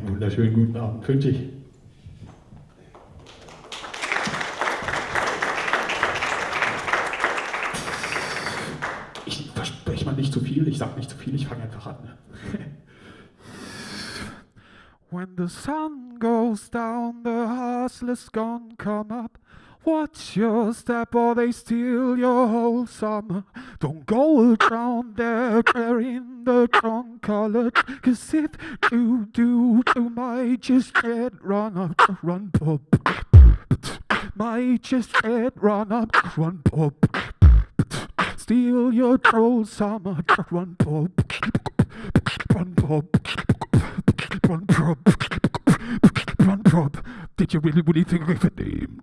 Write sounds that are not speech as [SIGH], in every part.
Einen wunderschönen guten Abend wünsche ich. Ich verspreche mal nicht zu viel, ich sage nicht zu viel, ich fange einfach an. When the sun goes down, the hustlers gonna come up. Watch your step or they steal your whole summer. Don't go down there carrying the trunk colored. Cause if you do, you might just get run up, run pop. Might just get run up, run pop. Steal your troll summer, run pop. Run pop. Run pop. Run pop. Did you really, really think of a name?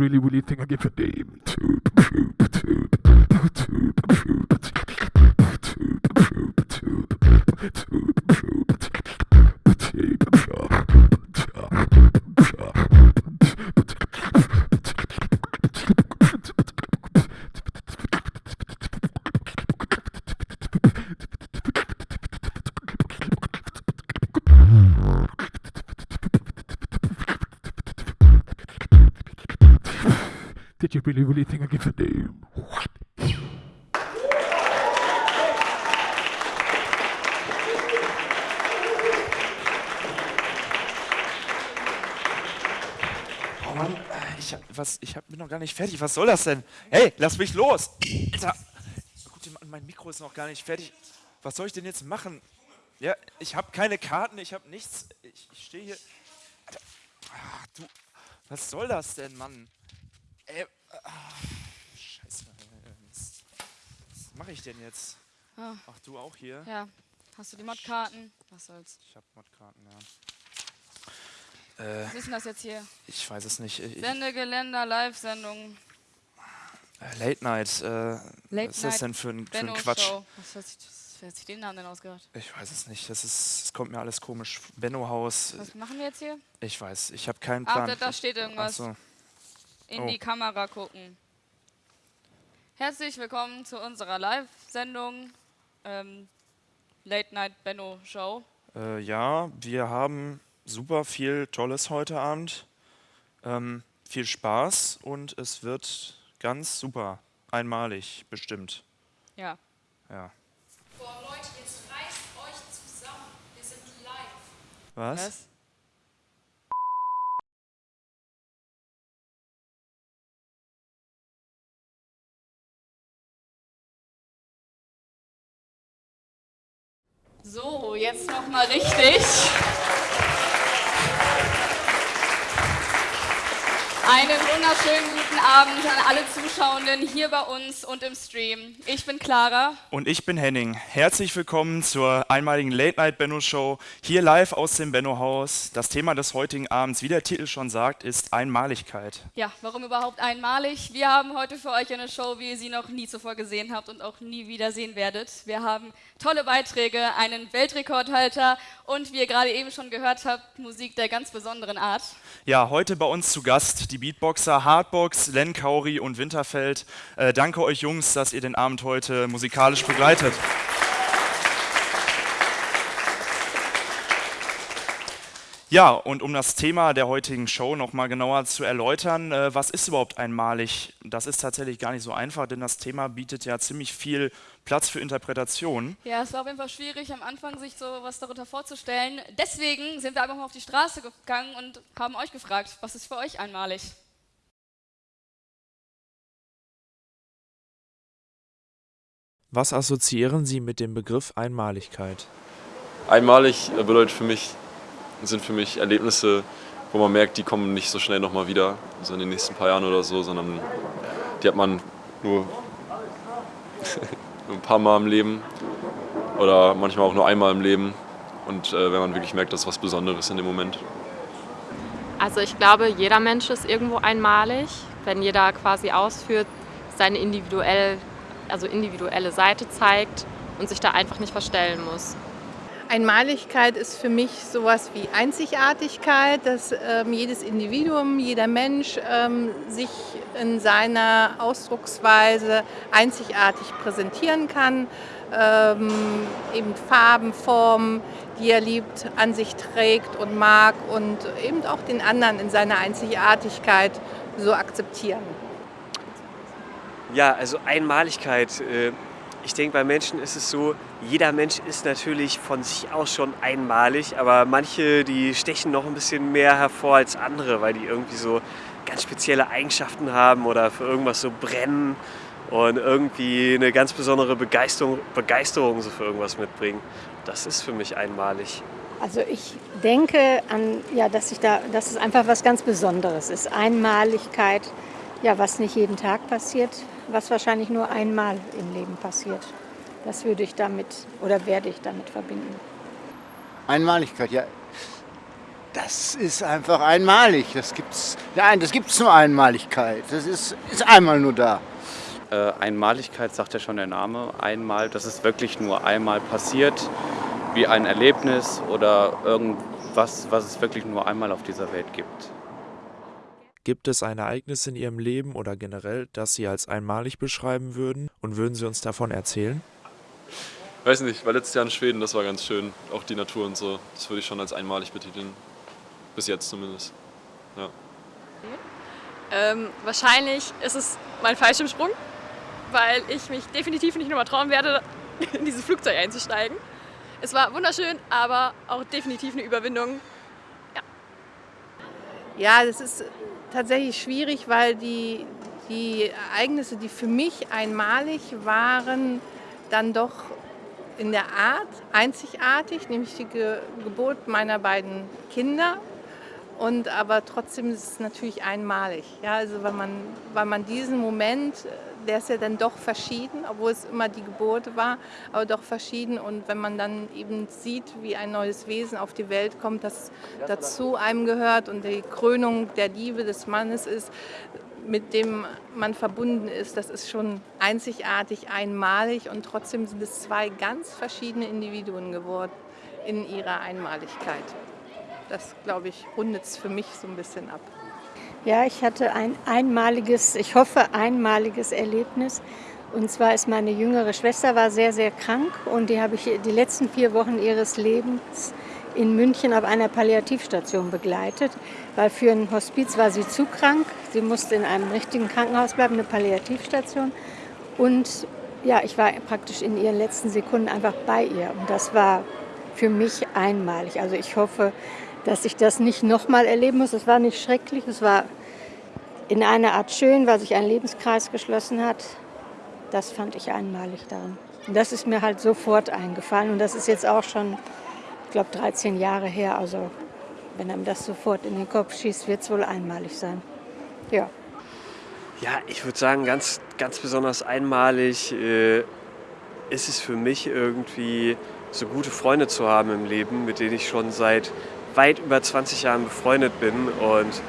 really, really think I give a damn Did nicht fertig. Was soll das denn? Hey, lass mich los! Alter! Gut, mein Mikro ist noch gar nicht fertig. Was soll ich denn jetzt machen? Ja, ich habe keine Karten, ich habe nichts. Ich, ich stehe hier. Alter. Ach, du, was soll das denn, Mann? Ey, ah, scheiße. Was mache ich denn jetzt? Ah. Ach, du auch hier? Ja. Hast du die Modkarten? Was soll's? Ich habe Modkarten, ja. Äh, Was ist denn das jetzt hier? ich weiß es nicht. Ich, Sendegeländer, Live-Sendung, äh, Late Night. Äh, Late was ist das denn für ein, für ein Quatsch? Show. Was hat sich, wer hat sich den Namen denn ausgedacht? Ich weiß es nicht. Das ist, es kommt mir alles komisch. Benno Haus. Was machen wir jetzt hier? Ich weiß. Ich habe keinen Plan. da, da steht irgendwas. Ach so. In Oh. die Kamera gucken. Herzlich willkommen zu unserer Live-Sendung ähm, Late Night Benno Show. Äh, ja, wir haben super viel Tolles heute Abend. Ähm, viel Spaß und es wird ganz super. Einmalig, bestimmt. Ja. Ja. Boah, Leute, jetzt reißt euch zusammen. Wir sind live. Was? Was? So, jetzt noch mal richtig. Einen wunderschönen guten Abend an alle Zuschauenden hier bei uns und im Stream. Ich bin Clara. Und ich bin Henning. Herzlich willkommen zur einmaligen Late Night Benno Show, hier live aus dem Benno Haus. Das Thema des heutigen Abends, wie der Titel schon sagt, ist Einmaligkeit. Ja, warum überhaupt einmalig? Wir haben heute für euch eine Show, wie ihr sie noch nie zuvor gesehen habt und auch nie wieder sehen werdet. Wir haben tolle Beiträge, einen Weltrekordhalter und wie ihr gerade eben schon gehört habt, Musik der ganz besonderen Art. Ja, heute bei uns zu Gast die Beatboxer Hardbox, Len Kauri und Winterfeld. Äh, danke euch Jungs, dass ihr den Abend heute musikalisch begleitet. Ja, und um das Thema der heutigen Show nochmal genauer zu erläutern, äh, was ist überhaupt einmalig? Das ist tatsächlich gar nicht so einfach, denn das Thema bietet ja ziemlich viel Platz für Interpretation. Ja, es war auf jeden Fall schwierig am Anfang, sich so was darunter vorzustellen. Deswegen sind wir einfach mal auf die Straße gegangen und haben euch gefragt, was ist für euch einmalig? Was assoziieren Sie mit dem Begriff Einmaligkeit? Einmalig äh, bedeutet für mich, sind für mich Erlebnisse, wo man merkt, die kommen nicht so schnell nochmal wieder, so in den nächsten paar Jahren oder so, sondern die hat man [LAUGHS] nur ein paar Mal im Leben oder manchmal auch nur einmal im Leben. und äh, wenn man wirklich merkt, dass was Besonderes in dem Moment. Also ich glaube, jeder Mensch ist irgendwo einmalig, wenn jeder quasi ausführt, seine individuell, also individuelle Seite zeigt und sich da einfach nicht verstellen muss. Einmaligkeit ist für mich sowas wie Einzigartigkeit, dass ähm, jedes Individuum, jeder Mensch ähm, sich in seiner Ausdrucksweise einzigartig präsentieren kann. Ähm, eben Farben, Formen, die er liebt, an sich trägt und mag und eben auch den anderen in seiner Einzigartigkeit so akzeptieren. Ja, also Einmaligkeit. Äh ich denke, bei Menschen ist es so, jeder Mensch ist natürlich von sich aus schon einmalig, aber manche, die stechen noch ein bisschen mehr hervor als andere, weil die irgendwie so ganz spezielle Eigenschaften haben oder für irgendwas so brennen und irgendwie eine ganz besondere Begeisterung, Begeisterung so für irgendwas mitbringen. Das ist für mich einmalig. Also ich denke an, ja, dass, ich da, dass es einfach was ganz Besonderes ist. Einmaligkeit, ja, was nicht jeden Tag passiert, was wahrscheinlich nur einmal im Leben passiert. Das würde ich damit oder werde ich damit verbinden. Einmaligkeit, ja. Das ist einfach einmalig. Das gibt's, nein, das gibt's nur Einmaligkeit. Das ist, ist einmal nur da. Äh, Einmaligkeit sagt ja schon der Name. Einmal, das ist wirklich nur einmal passiert, wie ein Erlebnis oder irgendwas, was es wirklich nur einmal auf dieser Welt gibt. Gibt es ein Ereignis in Ihrem Leben oder generell, das Sie als einmalig beschreiben würden und würden Sie uns davon erzählen? Weiß nicht, war letztes Jahr in Schweden, das war ganz schön. Auch die Natur und so. Das würde ich schon als einmalig betiteln. Bis jetzt zumindest. Ja. Ähm, wahrscheinlich ist es mein Fallschirmsprung, weil ich mich definitiv nicht nochmal trauen werde, [LAUGHS] in dieses Flugzeug einzusteigen. Es war wunderschön, aber auch definitiv eine Überwindung. Ja, ja das ist tatsächlich schwierig, weil die, die Ereignisse, die für mich einmalig waren, dann doch in der Art einzigartig, nämlich die Ge Geburt meiner beiden Kinder. Und aber trotzdem ist es natürlich einmalig. Ja, also weil man, weil man diesen Moment der ist ja dann doch verschieden, obwohl es immer die Geburt war, aber doch verschieden. Und wenn man dann eben sieht, wie ein neues Wesen auf die Welt kommt, das dazu einem gehört und die Krönung der Liebe des Mannes ist, mit dem man verbunden ist, das ist schon einzigartig, einmalig und trotzdem sind es zwei ganz verschiedene Individuen geworden in ihrer Einmaligkeit. Das, glaube ich, rundet es für mich so ein bisschen ab. Ja, ich hatte ein einmaliges, ich hoffe einmaliges Erlebnis. Und zwar ist meine jüngere Schwester war sehr, sehr krank und die habe ich die letzten vier Wochen ihres Lebens in München auf einer Palliativstation begleitet, weil für ein Hospiz war sie zu krank. Sie musste in einem richtigen Krankenhaus bleiben, eine Palliativstation. Und ja, ich war praktisch in ihren letzten Sekunden einfach bei ihr. Und das war für mich einmalig. Also ich hoffe, dass ich das nicht nochmal erleben muss. Es war nicht schrecklich, es war in einer Art schön, weil sich ein Lebenskreis geschlossen hat. Das fand ich einmalig daran. Und das ist mir halt sofort eingefallen. Und das ist jetzt auch schon, ich glaube, 13 Jahre her. Also wenn einem das sofort in den Kopf schießt, wird es wohl einmalig sein. Ja. Ja, ich würde sagen, ganz, ganz besonders einmalig äh, ist es für mich irgendwie, so gute Freunde zu haben im Leben, mit denen ich schon seit weit über 20 Jahren befreundet bin und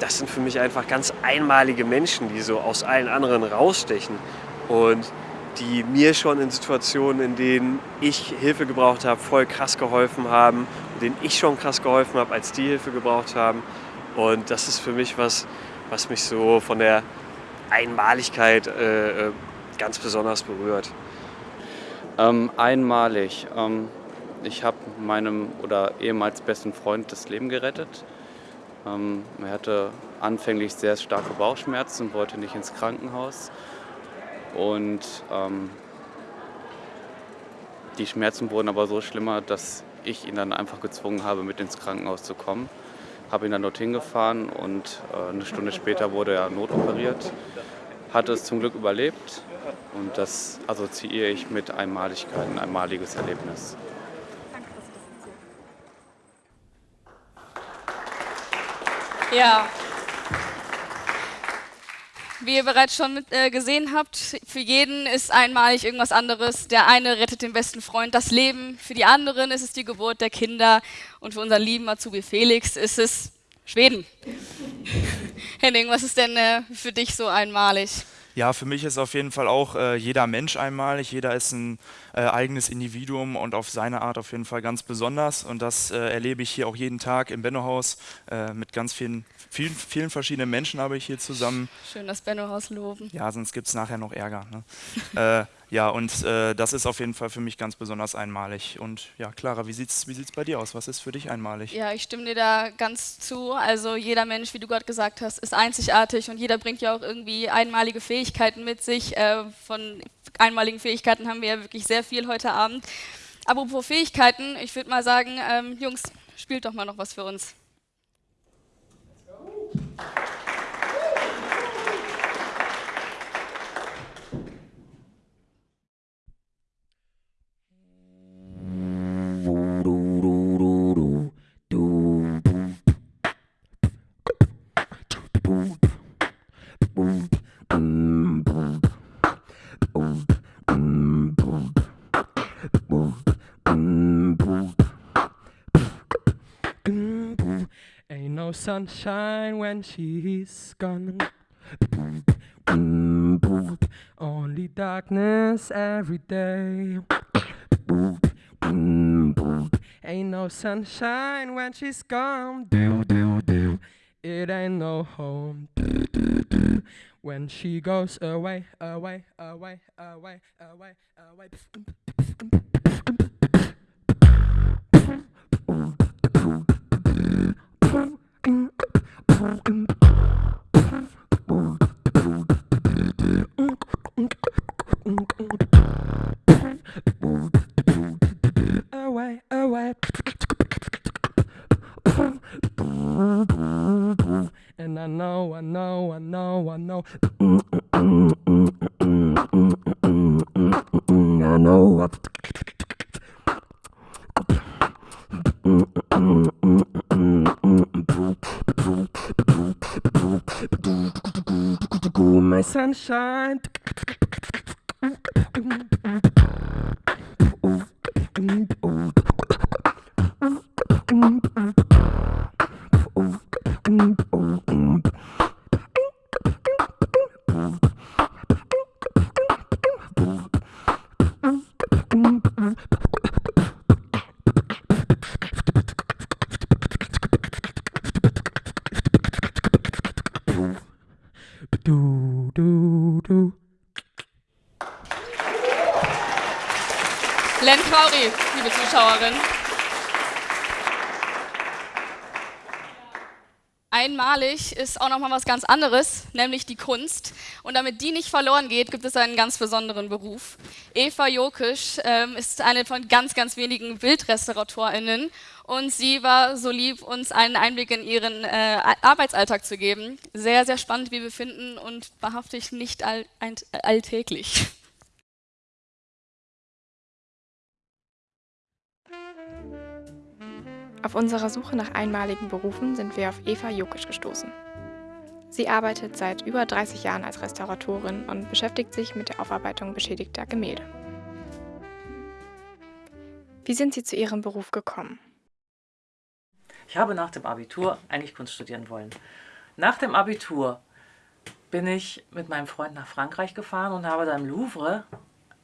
das sind für mich einfach ganz einmalige Menschen, die so aus allen anderen rausstechen und die mir schon in Situationen, in denen ich Hilfe gebraucht habe, voll krass geholfen haben, denen ich schon krass geholfen habe, als die Hilfe gebraucht haben. Und das ist für mich was, was mich so von der Einmaligkeit äh, äh ganz besonders berührt. Ähm, einmalig. Ähm ich habe meinem oder ehemals besten Freund das Leben gerettet. Ähm, er hatte anfänglich sehr starke Bauchschmerzen und wollte nicht ins Krankenhaus. Und ähm, die Schmerzen wurden aber so schlimmer, dass ich ihn dann einfach gezwungen habe, mit ins Krankenhaus zu kommen. Habe ihn dann dorthin gefahren und äh, eine Stunde später wurde er notoperiert. Hatte es zum Glück überlebt und das assoziiere ich mit Einmaligkeit, ein einmaliges Erlebnis. Ja. wie ihr bereits schon äh, gesehen habt, für jeden ist einmalig irgendwas anderes. Der eine rettet den besten Freund das Leben, für die anderen ist es die Geburt der Kinder und für unseren lieben Azubi Felix ist es Schweden. [LAUGHS] Henning, was ist denn äh, für dich so einmalig? Ja, für mich ist auf jeden Fall auch äh, jeder Mensch einmalig. Jeder ist ein äh, eigenes Individuum und auf seine Art auf jeden Fall ganz besonders. Und das äh, erlebe ich hier auch jeden Tag im Benno-Haus äh, mit ganz vielen, vielen, vielen verschiedenen Menschen habe ich hier zusammen. Schön das Benno-Haus loben. Ja, sonst gibt es nachher noch Ärger. Ne? [LAUGHS] Ja, und äh, das ist auf jeden Fall für mich ganz besonders einmalig. Und ja, Clara, wie sieht es wie sieht's bei dir aus? Was ist für dich einmalig? Ja, ich stimme dir da ganz zu. Also jeder Mensch, wie du gerade gesagt hast, ist einzigartig und jeder bringt ja auch irgendwie einmalige Fähigkeiten mit sich. Äh, von einmaligen Fähigkeiten haben wir ja wirklich sehr viel heute Abend. Apropos Fähigkeiten, ich würde mal sagen, ähm, Jungs, spielt doch mal noch was für uns. Ain't no sunshine when she's gone. Only darkness every day. Ain't no sunshine when she's gone. It ain't no home. When she goes away, away, away, away, away, away. Away, away. And I know, I know, I know, I know. I know. My sunshine. Trauri, liebe Zuschauerin. Einmalig ist auch noch mal was ganz anderes, nämlich die Kunst. Und damit die nicht verloren geht, gibt es einen ganz besonderen Beruf. Eva Jokisch ähm, ist eine von ganz, ganz wenigen BildrestauratorInnen und sie war so lieb, uns einen Einblick in ihren äh, Arbeitsalltag zu geben. Sehr, sehr spannend, wie wir finden und wahrhaftig nicht all, ein, alltäglich. Auf unserer Suche nach einmaligen Berufen sind wir auf Eva Jokic gestoßen. Sie arbeitet seit über 30 Jahren als Restauratorin und beschäftigt sich mit der Aufarbeitung beschädigter Gemälde. Wie sind Sie zu Ihrem Beruf gekommen? Ich habe nach dem Abitur eigentlich Kunst studieren wollen. Nach dem Abitur bin ich mit meinem Freund nach Frankreich gefahren und habe da im Louvre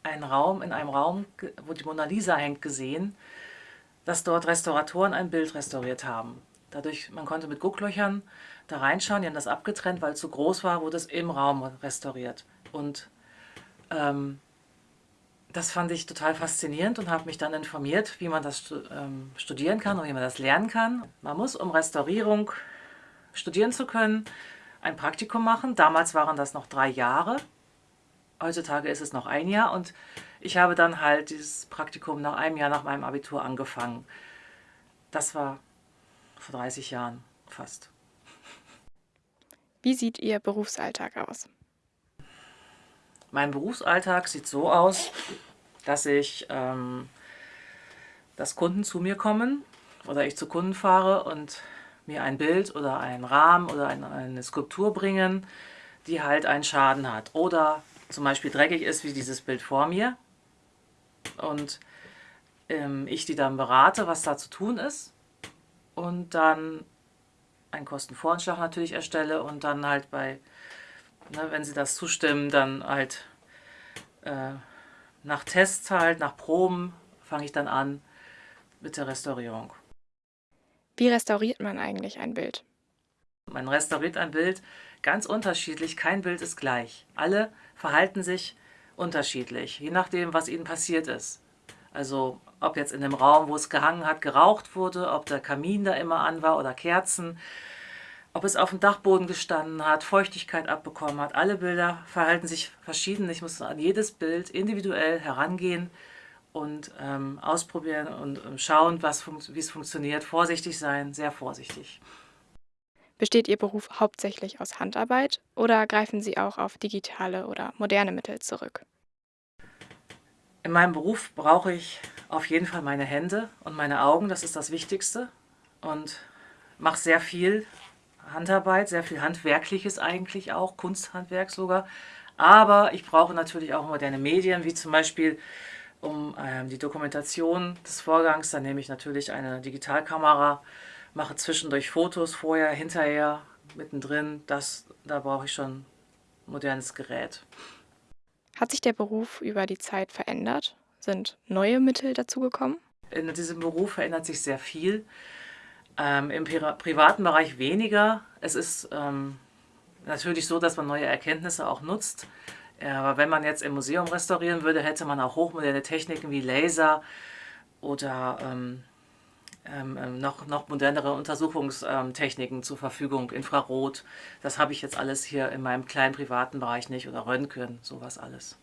einen Raum, in einem Raum, wo die Mona Lisa hängt, gesehen, dass dort Restauratoren ein Bild restauriert haben. Dadurch, man konnte mit Gucklöchern da reinschauen, die haben das abgetrennt, weil es zu groß war, wurde es im Raum restauriert. Und ähm, das fand ich total faszinierend und habe mich dann informiert, wie man das ähm, studieren kann und wie man das lernen kann. Man muss, um Restaurierung studieren zu können, ein Praktikum machen. Damals waren das noch drei Jahre. Heutzutage ist es noch ein Jahr und ich habe dann halt dieses Praktikum nach einem Jahr nach meinem Abitur angefangen. Das war vor 30 Jahren fast. Wie sieht Ihr Berufsalltag aus? Mein Berufsalltag sieht so aus, dass ich, ähm, dass Kunden zu mir kommen oder ich zu Kunden fahre und mir ein Bild oder einen Rahmen oder eine, eine Skulptur bringen, die halt einen Schaden hat oder zum Beispiel dreckig ist, wie dieses Bild vor mir und ähm, ich die dann berate, was da zu tun ist und dann einen Kostenvoranschlag natürlich erstelle und dann halt bei, ne, wenn sie das zustimmen, dann halt äh, nach Tests halt, nach Proben fange ich dann an mit der Restaurierung. Wie restauriert man eigentlich ein Bild? Man restauriert ein Bild ganz unterschiedlich, kein Bild ist gleich. Alle verhalten sich unterschiedlich, je nachdem, was ihnen passiert ist. Also ob jetzt in dem Raum, wo es gehangen hat, geraucht wurde, ob der Kamin da immer an war oder Kerzen, ob es auf dem Dachboden gestanden hat, Feuchtigkeit abbekommen hat. Alle Bilder verhalten sich verschieden. Ich muss an jedes Bild individuell herangehen und ähm, ausprobieren und ähm, schauen, wie es funktioniert. Vorsichtig sein, sehr vorsichtig. Besteht Ihr Beruf hauptsächlich aus Handarbeit oder greifen Sie auch auf digitale oder moderne Mittel zurück? In meinem Beruf brauche ich auf jeden Fall meine Hände und meine Augen, das ist das Wichtigste. Und mache sehr viel Handarbeit, sehr viel Handwerkliches eigentlich auch, Kunsthandwerk sogar. Aber ich brauche natürlich auch moderne Medien, wie zum Beispiel um ähm, die Dokumentation des Vorgangs. Dann nehme ich natürlich eine Digitalkamera, mache zwischendurch Fotos, vorher, hinterher, mittendrin. Das, da brauche ich schon modernes Gerät. Hat sich der Beruf über die Zeit verändert? Sind neue Mittel dazugekommen? In diesem Beruf verändert sich sehr viel. Ähm, Im privaten Bereich weniger. Es ist ähm, natürlich so, dass man neue Erkenntnisse auch nutzt. Aber wenn man jetzt im Museum restaurieren würde, hätte man auch hochmoderne Techniken wie Laser oder ähm, ähm, ähm noch, noch modernere Untersuchungstechniken zur Verfügung, Infrarot. Das habe ich jetzt alles hier in meinem kleinen privaten Bereich nicht oder Röntgen, sowas alles.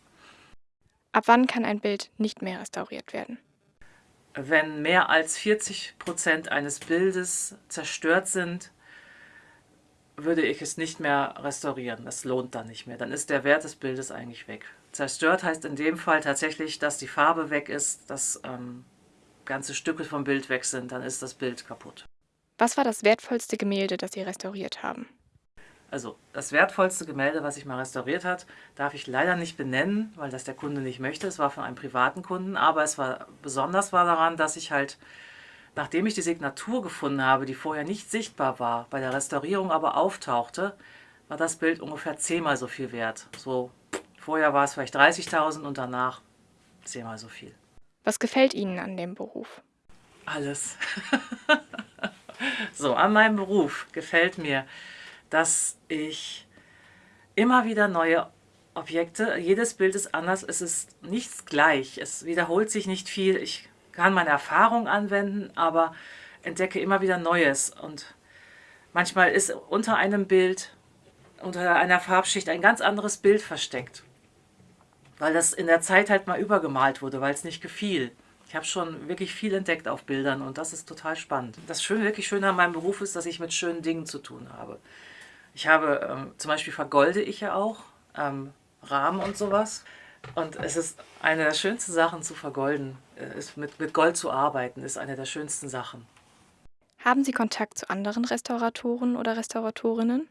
Ab wann kann ein Bild nicht mehr restauriert werden? wenn mehr als 40 Prozent eines Bildes zerstört sind, würde ich es nicht mehr restaurieren. Das lohnt dann nicht mehr. Dann ist der Wert des Bildes eigentlich weg. Zerstört heißt in dem Fall tatsächlich, dass die Farbe weg ist, dass ähm, ganze Stücke vom Bild weg sind. Dann ist das Bild kaputt. Was war das wertvollste Gemälde, das Sie restauriert haben? Also das wertvollste Gemälde, was ich mal restauriert hat, darf ich leider nicht benennen, weil das der Kunde nicht möchte. Es war von einem privaten Kunden, aber es war besonders war daran, dass ich halt, nachdem ich die Signatur gefunden habe, die vorher nicht sichtbar war, bei der Restaurierung aber auftauchte, war das Bild ungefähr zehnmal so viel wert. So vorher war es vielleicht 30.000 und danach zehnmal so viel. Was gefällt Ihnen an dem Beruf? Alles. [LAUGHS] so, an meinem Beruf gefällt mir, dass ich immer wieder neue Objekte, jedes Bild ist anders, es ist nichts gleich, es wiederholt sich nicht viel, ich kann meine Erfahrung anwenden, aber entdecke immer wieder Neues und manchmal ist unter einem Bild, unter einer Farbschicht ein ganz anderes Bild versteckt, weil das in der Zeit halt mal übergemalt wurde, weil es nicht gefiel. Ich habe schon wirklich viel entdeckt auf Bildern und das ist total spannend. Das Schöne, wirklich Schöne an meinem Beruf ist, dass ich mit schönen Dingen zu tun habe. Ich habe, ähm, zum Beispiel vergolde ich ja auch ähm, Rahmen und sowas. Und es ist eine der schönsten Sachen zu vergolden, äh, ist mit, mit Gold zu arbeiten, ist eine der schönsten Sachen. Haben Sie Kontakt zu anderen Restauratoren oder Restauratorinnen?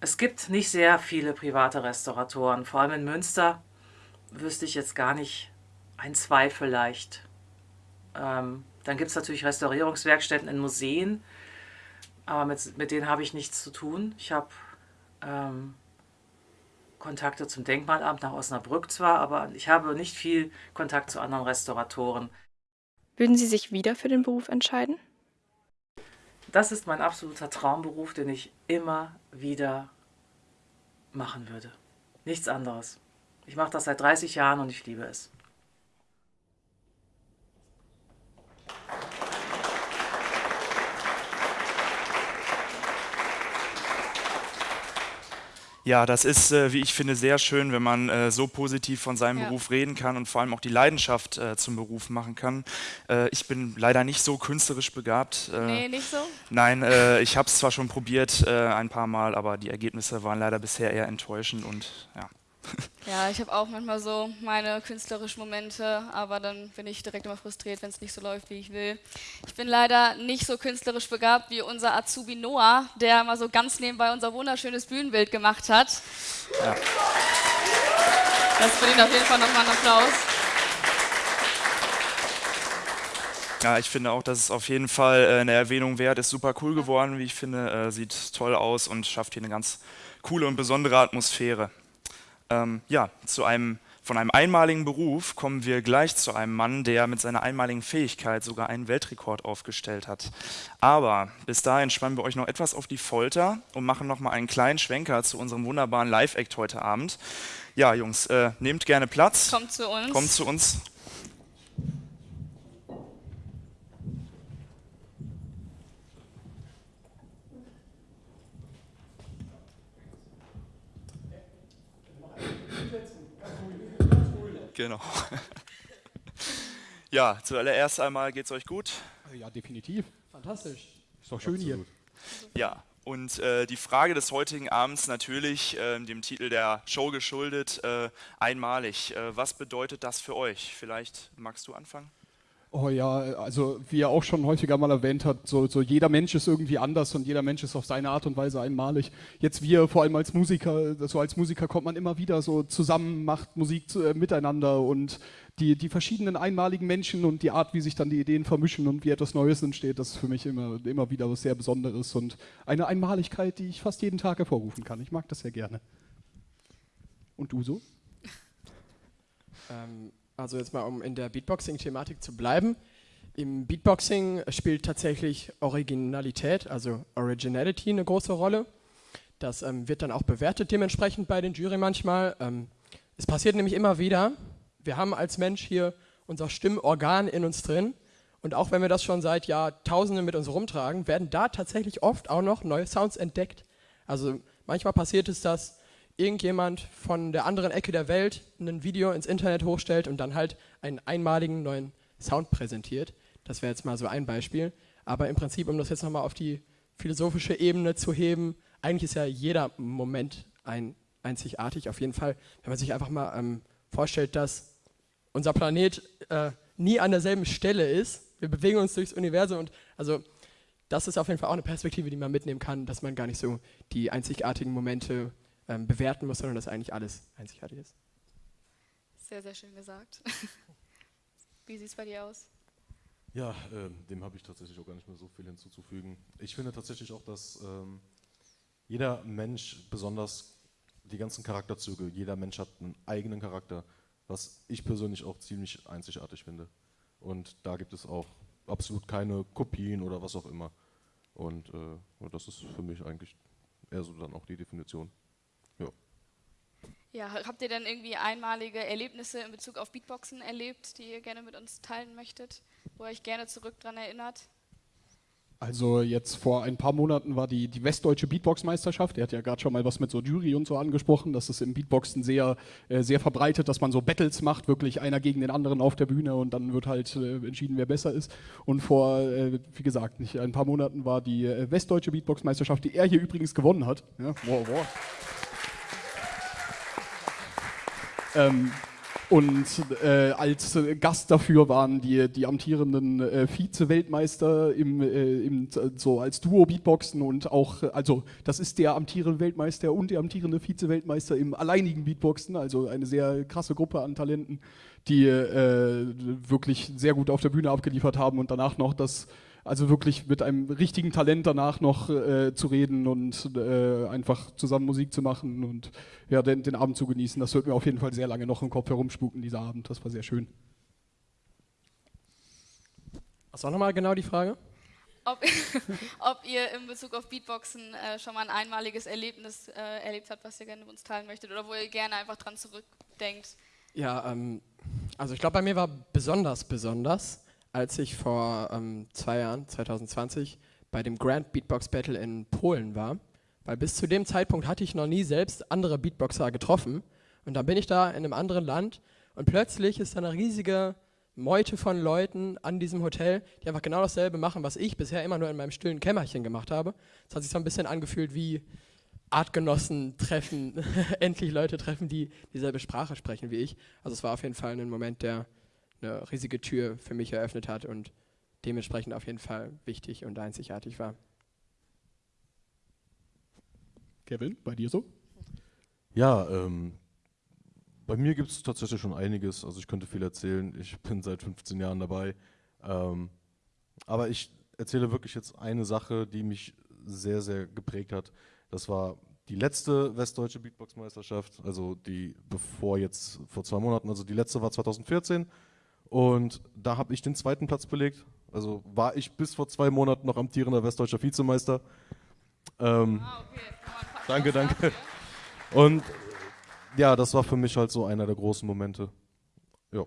Es gibt nicht sehr viele private Restauratoren, vor allem in Münster wüsste ich jetzt gar nicht, ein, zwei vielleicht. Ähm, dann gibt es natürlich Restaurierungswerkstätten in Museen, aber mit, mit denen habe ich nichts zu tun. Ich habe ähm, Kontakte zum Denkmalamt nach Osnabrück zwar, aber ich habe nicht viel Kontakt zu anderen Restauratoren. Würden Sie sich wieder für den Beruf entscheiden? Das ist mein absoluter Traumberuf, den ich immer wieder machen würde. Nichts anderes. Ich mache das seit 30 Jahren und ich liebe es. Ja, das ist, äh, wie ich finde, sehr schön, wenn man äh, so positiv von seinem ja. Beruf reden kann und vor allem auch die Leidenschaft äh, zum Beruf machen kann. Ich bin leider nicht so künstlerisch begabt. Äh, nee, nicht so? Nein, ich habe es zwar schon probiert ein paar Mal, aber die Ergebnisse waren leider bisher eher enttäuschend und ja. [LAUGHS] Ja, ich habe auch manchmal so meine künstlerischen Momente, aber dann bin ich direkt immer frustriert, wenn es nicht so läuft, wie ich will. Ich bin leider nicht so künstlerisch begabt wie unser Azubi Noah, der mal so ganz nebenbei unser wunderschönes Bühnenbild gemacht hat. Ja. Das verdient auf jeden Fall nochmal einen Applaus. Ja, ich finde auch, dass es auf jeden Fall äh, eine Erwähnung wert ist. Super cool geworden, wie ich finde. Äh, sieht toll aus und schafft hier eine ganz coole und besondere Atmosphäre. Ähm, ja, zu einem, von einem einmaligen Beruf kommen wir gleich zu einem Mann, der mit seiner einmaligen Fähigkeit sogar einen Weltrekord aufgestellt hat. Aber bis dahin spannen wir euch noch etwas auf die Folter und machen nochmal einen kleinen Schwenker zu unserem wunderbaren Live-Act heute Abend. Ja, Jungs, äh, nehmt gerne Platz. Kommt zu uns. Kommt zu uns. Genau. Ja, zuallererst einmal geht es euch gut? Ja, definitiv. Fantastisch. Ist doch schön hier. Ja, und äh, die Frage des heutigen Abends natürlich äh, dem Titel der Show geschuldet, äh, einmalig. Äh, was bedeutet das für euch? Vielleicht magst du anfangen? Oh ja, also wie er auch schon häufiger mal erwähnt hat, so, so jeder Mensch ist irgendwie anders und jeder Mensch ist auf seine Art und Weise einmalig. Jetzt wir, vor allem als Musiker, so als Musiker kommt man immer wieder so zusammen, macht Musik zu, äh, miteinander und die, die verschiedenen einmaligen Menschen und die Art, wie sich dann die Ideen vermischen und wie etwas Neues entsteht, das ist für mich immer, immer wieder was sehr Besonderes und eine Einmaligkeit, die ich fast jeden Tag hervorrufen kann. Ich mag das sehr gerne. Und du so? Ähm, also jetzt mal, um in der Beatboxing-Thematik zu bleiben. Im Beatboxing spielt tatsächlich Originalität, also Originality eine große Rolle. Das ähm, wird dann auch bewertet dementsprechend bei den Jury manchmal. Ähm, es passiert nämlich immer wieder, wir haben als Mensch hier unser Stimmorgan in uns drin und auch wenn wir das schon seit Jahrtausenden mit uns rumtragen, werden da tatsächlich oft auch noch neue Sounds entdeckt. Also manchmal passiert es, dass irgendjemand von der anderen Ecke der Welt ein Video ins Internet hochstellt und dann halt einen einmaligen neuen Sound präsentiert. Das wäre jetzt mal so ein Beispiel. Aber im Prinzip, um das jetzt nochmal auf die philosophische Ebene zu heben, eigentlich ist ja jeder Moment ein, einzigartig. Auf jeden Fall, wenn man sich einfach mal ähm, vorstellt, dass unser Planet äh, nie an derselben Stelle ist. Wir bewegen uns durchs Universum und also das ist auf jeden Fall auch eine Perspektive, die man mitnehmen kann, dass man gar nicht so die einzigartigen Momente ähm, bewerten muss, sondern dass eigentlich alles einzigartig ist. Sehr, sehr schön gesagt. [LAUGHS] Wie sieht es bei dir aus? Ja, äh, dem habe ich tatsächlich auch gar nicht mehr so viel hinzuzufügen. Ich finde tatsächlich auch, dass ähm, jeder Mensch, besonders die ganzen Charakterzüge, jeder Mensch hat einen eigenen Charakter, was ich persönlich auch ziemlich einzigartig finde. Und da gibt es auch absolut keine Kopien oder was auch immer. Und äh, das ist für mich eigentlich eher so dann auch die Definition. Ja. Habt ihr denn irgendwie einmalige Erlebnisse in Bezug auf Beatboxen erlebt, die ihr gerne mit uns teilen möchtet, wo ihr euch gerne zurück daran erinnert? Also jetzt vor ein paar Monaten war die, die Westdeutsche Beatbox-Meisterschaft. Er hat ja gerade schon mal was mit so Jury und so angesprochen. Das ist im Beatboxen sehr, äh, sehr verbreitet, dass man so Battles macht, wirklich einer gegen den anderen auf der Bühne und dann wird halt äh, entschieden, wer besser ist. Und vor, äh, wie gesagt, nicht ein paar Monaten war die äh, Westdeutsche Beatbox-Meisterschaft, die er hier übrigens gewonnen hat. Ja, wow, wow. Ähm, und äh, als Gast dafür waren die, die amtierenden äh, Vize-Weltmeister im, äh, im, so als Duo-Beatboxen und auch, also das ist der amtierende Weltmeister und der amtierende Vize-Weltmeister im alleinigen Beatboxen, also eine sehr krasse Gruppe an Talenten, die äh, wirklich sehr gut auf der Bühne abgeliefert haben und danach noch das also wirklich mit einem richtigen Talent danach noch äh, zu reden und äh, einfach zusammen Musik zu machen und ja, den, den, Abend zu genießen. Das wird mir auf jeden Fall sehr lange noch im Kopf herumspuken, dieser Abend. Das war sehr schön. Was war nochmal genau die Frage? Ob, [LAUGHS] ob, ihr in Bezug auf Beatboxen äh, schon mal ein einmaliges Erlebnis äh, erlebt habt, was ihr gerne mit uns teilen möchtet oder wo ihr gerne einfach dran zurückdenkt. Ja, ähm, also ich glaube, bei mir war besonders besonders, als ich vor ähm, zwei Jahren, 2020, bei dem Grand Beatbox Battle in Polen war. Weil bis zu dem Zeitpunkt hatte ich noch nie selbst andere Beatboxer getroffen. Und dann bin ich da in einem anderen Land und plötzlich ist da eine riesige Meute von Leuten an diesem Hotel, die einfach genau dasselbe machen, was ich bisher immer nur in meinem stillen Kämmerchen gemacht habe. Es hat sich so ein bisschen angefühlt wie Artgenossen treffen, [LAUGHS] endlich Leute treffen, die dieselbe Sprache sprechen wie ich. Also es war auf jeden Fall ein Moment, der eine riesige Tür für mich eröffnet hat und dementsprechend auf jeden Fall wichtig und einzigartig war. Kevin, bei dir so? Ja, ähm, bei mir gibt es tatsächlich schon einiges. Also ich könnte viel erzählen. Ich bin seit 15 Jahren dabei. Ähm, aber ich erzähle wirklich jetzt eine Sache, die mich sehr, sehr geprägt hat. Das war die letzte westdeutsche Beatbox-Meisterschaft, also die bevor jetzt vor zwei Monaten, also die letzte war 2014 und da habe ich den zweiten Platz belegt. Also war ich bis vor zwei Monaten noch amtierender westdeutscher Vizemeister. Ähm, ah, okay. Danke, danke. Und ja, das war für mich halt so einer der großen Momente. Ja.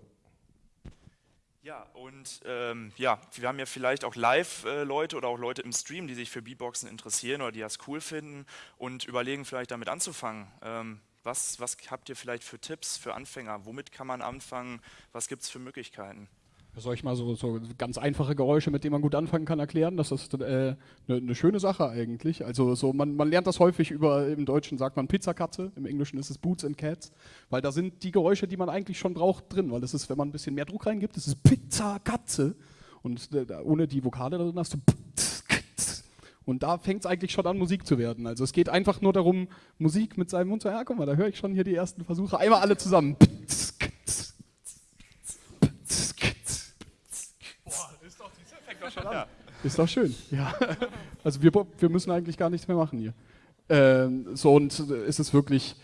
Ja, und ähm, ja, wir haben ja vielleicht auch Live-Leute oder auch Leute im Stream, die sich für Beatboxen interessieren oder die das cool finden und überlegen, vielleicht damit anzufangen. Ähm, was, was habt ihr vielleicht für Tipps für Anfänger? Womit kann man anfangen? Was gibt es für Möglichkeiten? Soll ich mal so, so ganz einfache Geräusche, mit denen man gut anfangen kann, erklären? Das ist eine äh, ne, ne schöne Sache eigentlich. Also so, man, man lernt das häufig über, im Deutschen sagt man Pizzakatze, im Englischen ist es Boots and Cats, weil da sind die Geräusche, die man eigentlich schon braucht, drin, weil das ist, wenn man ein bisschen mehr Druck reingibt, das ist Pizzakatze und äh, ohne die Vokale drin hast du und da fängt es eigentlich schon an, Musik zu werden. Also es geht einfach nur darum, Musik mit seinem Mund zu, ja guck mal, da höre ich schon hier die ersten Versuche. Einmal alle zusammen. Ja. Ist doch schön. Ja. Also wir, wir müssen eigentlich gar nichts mehr machen hier. Ähm, so und ist es wirklich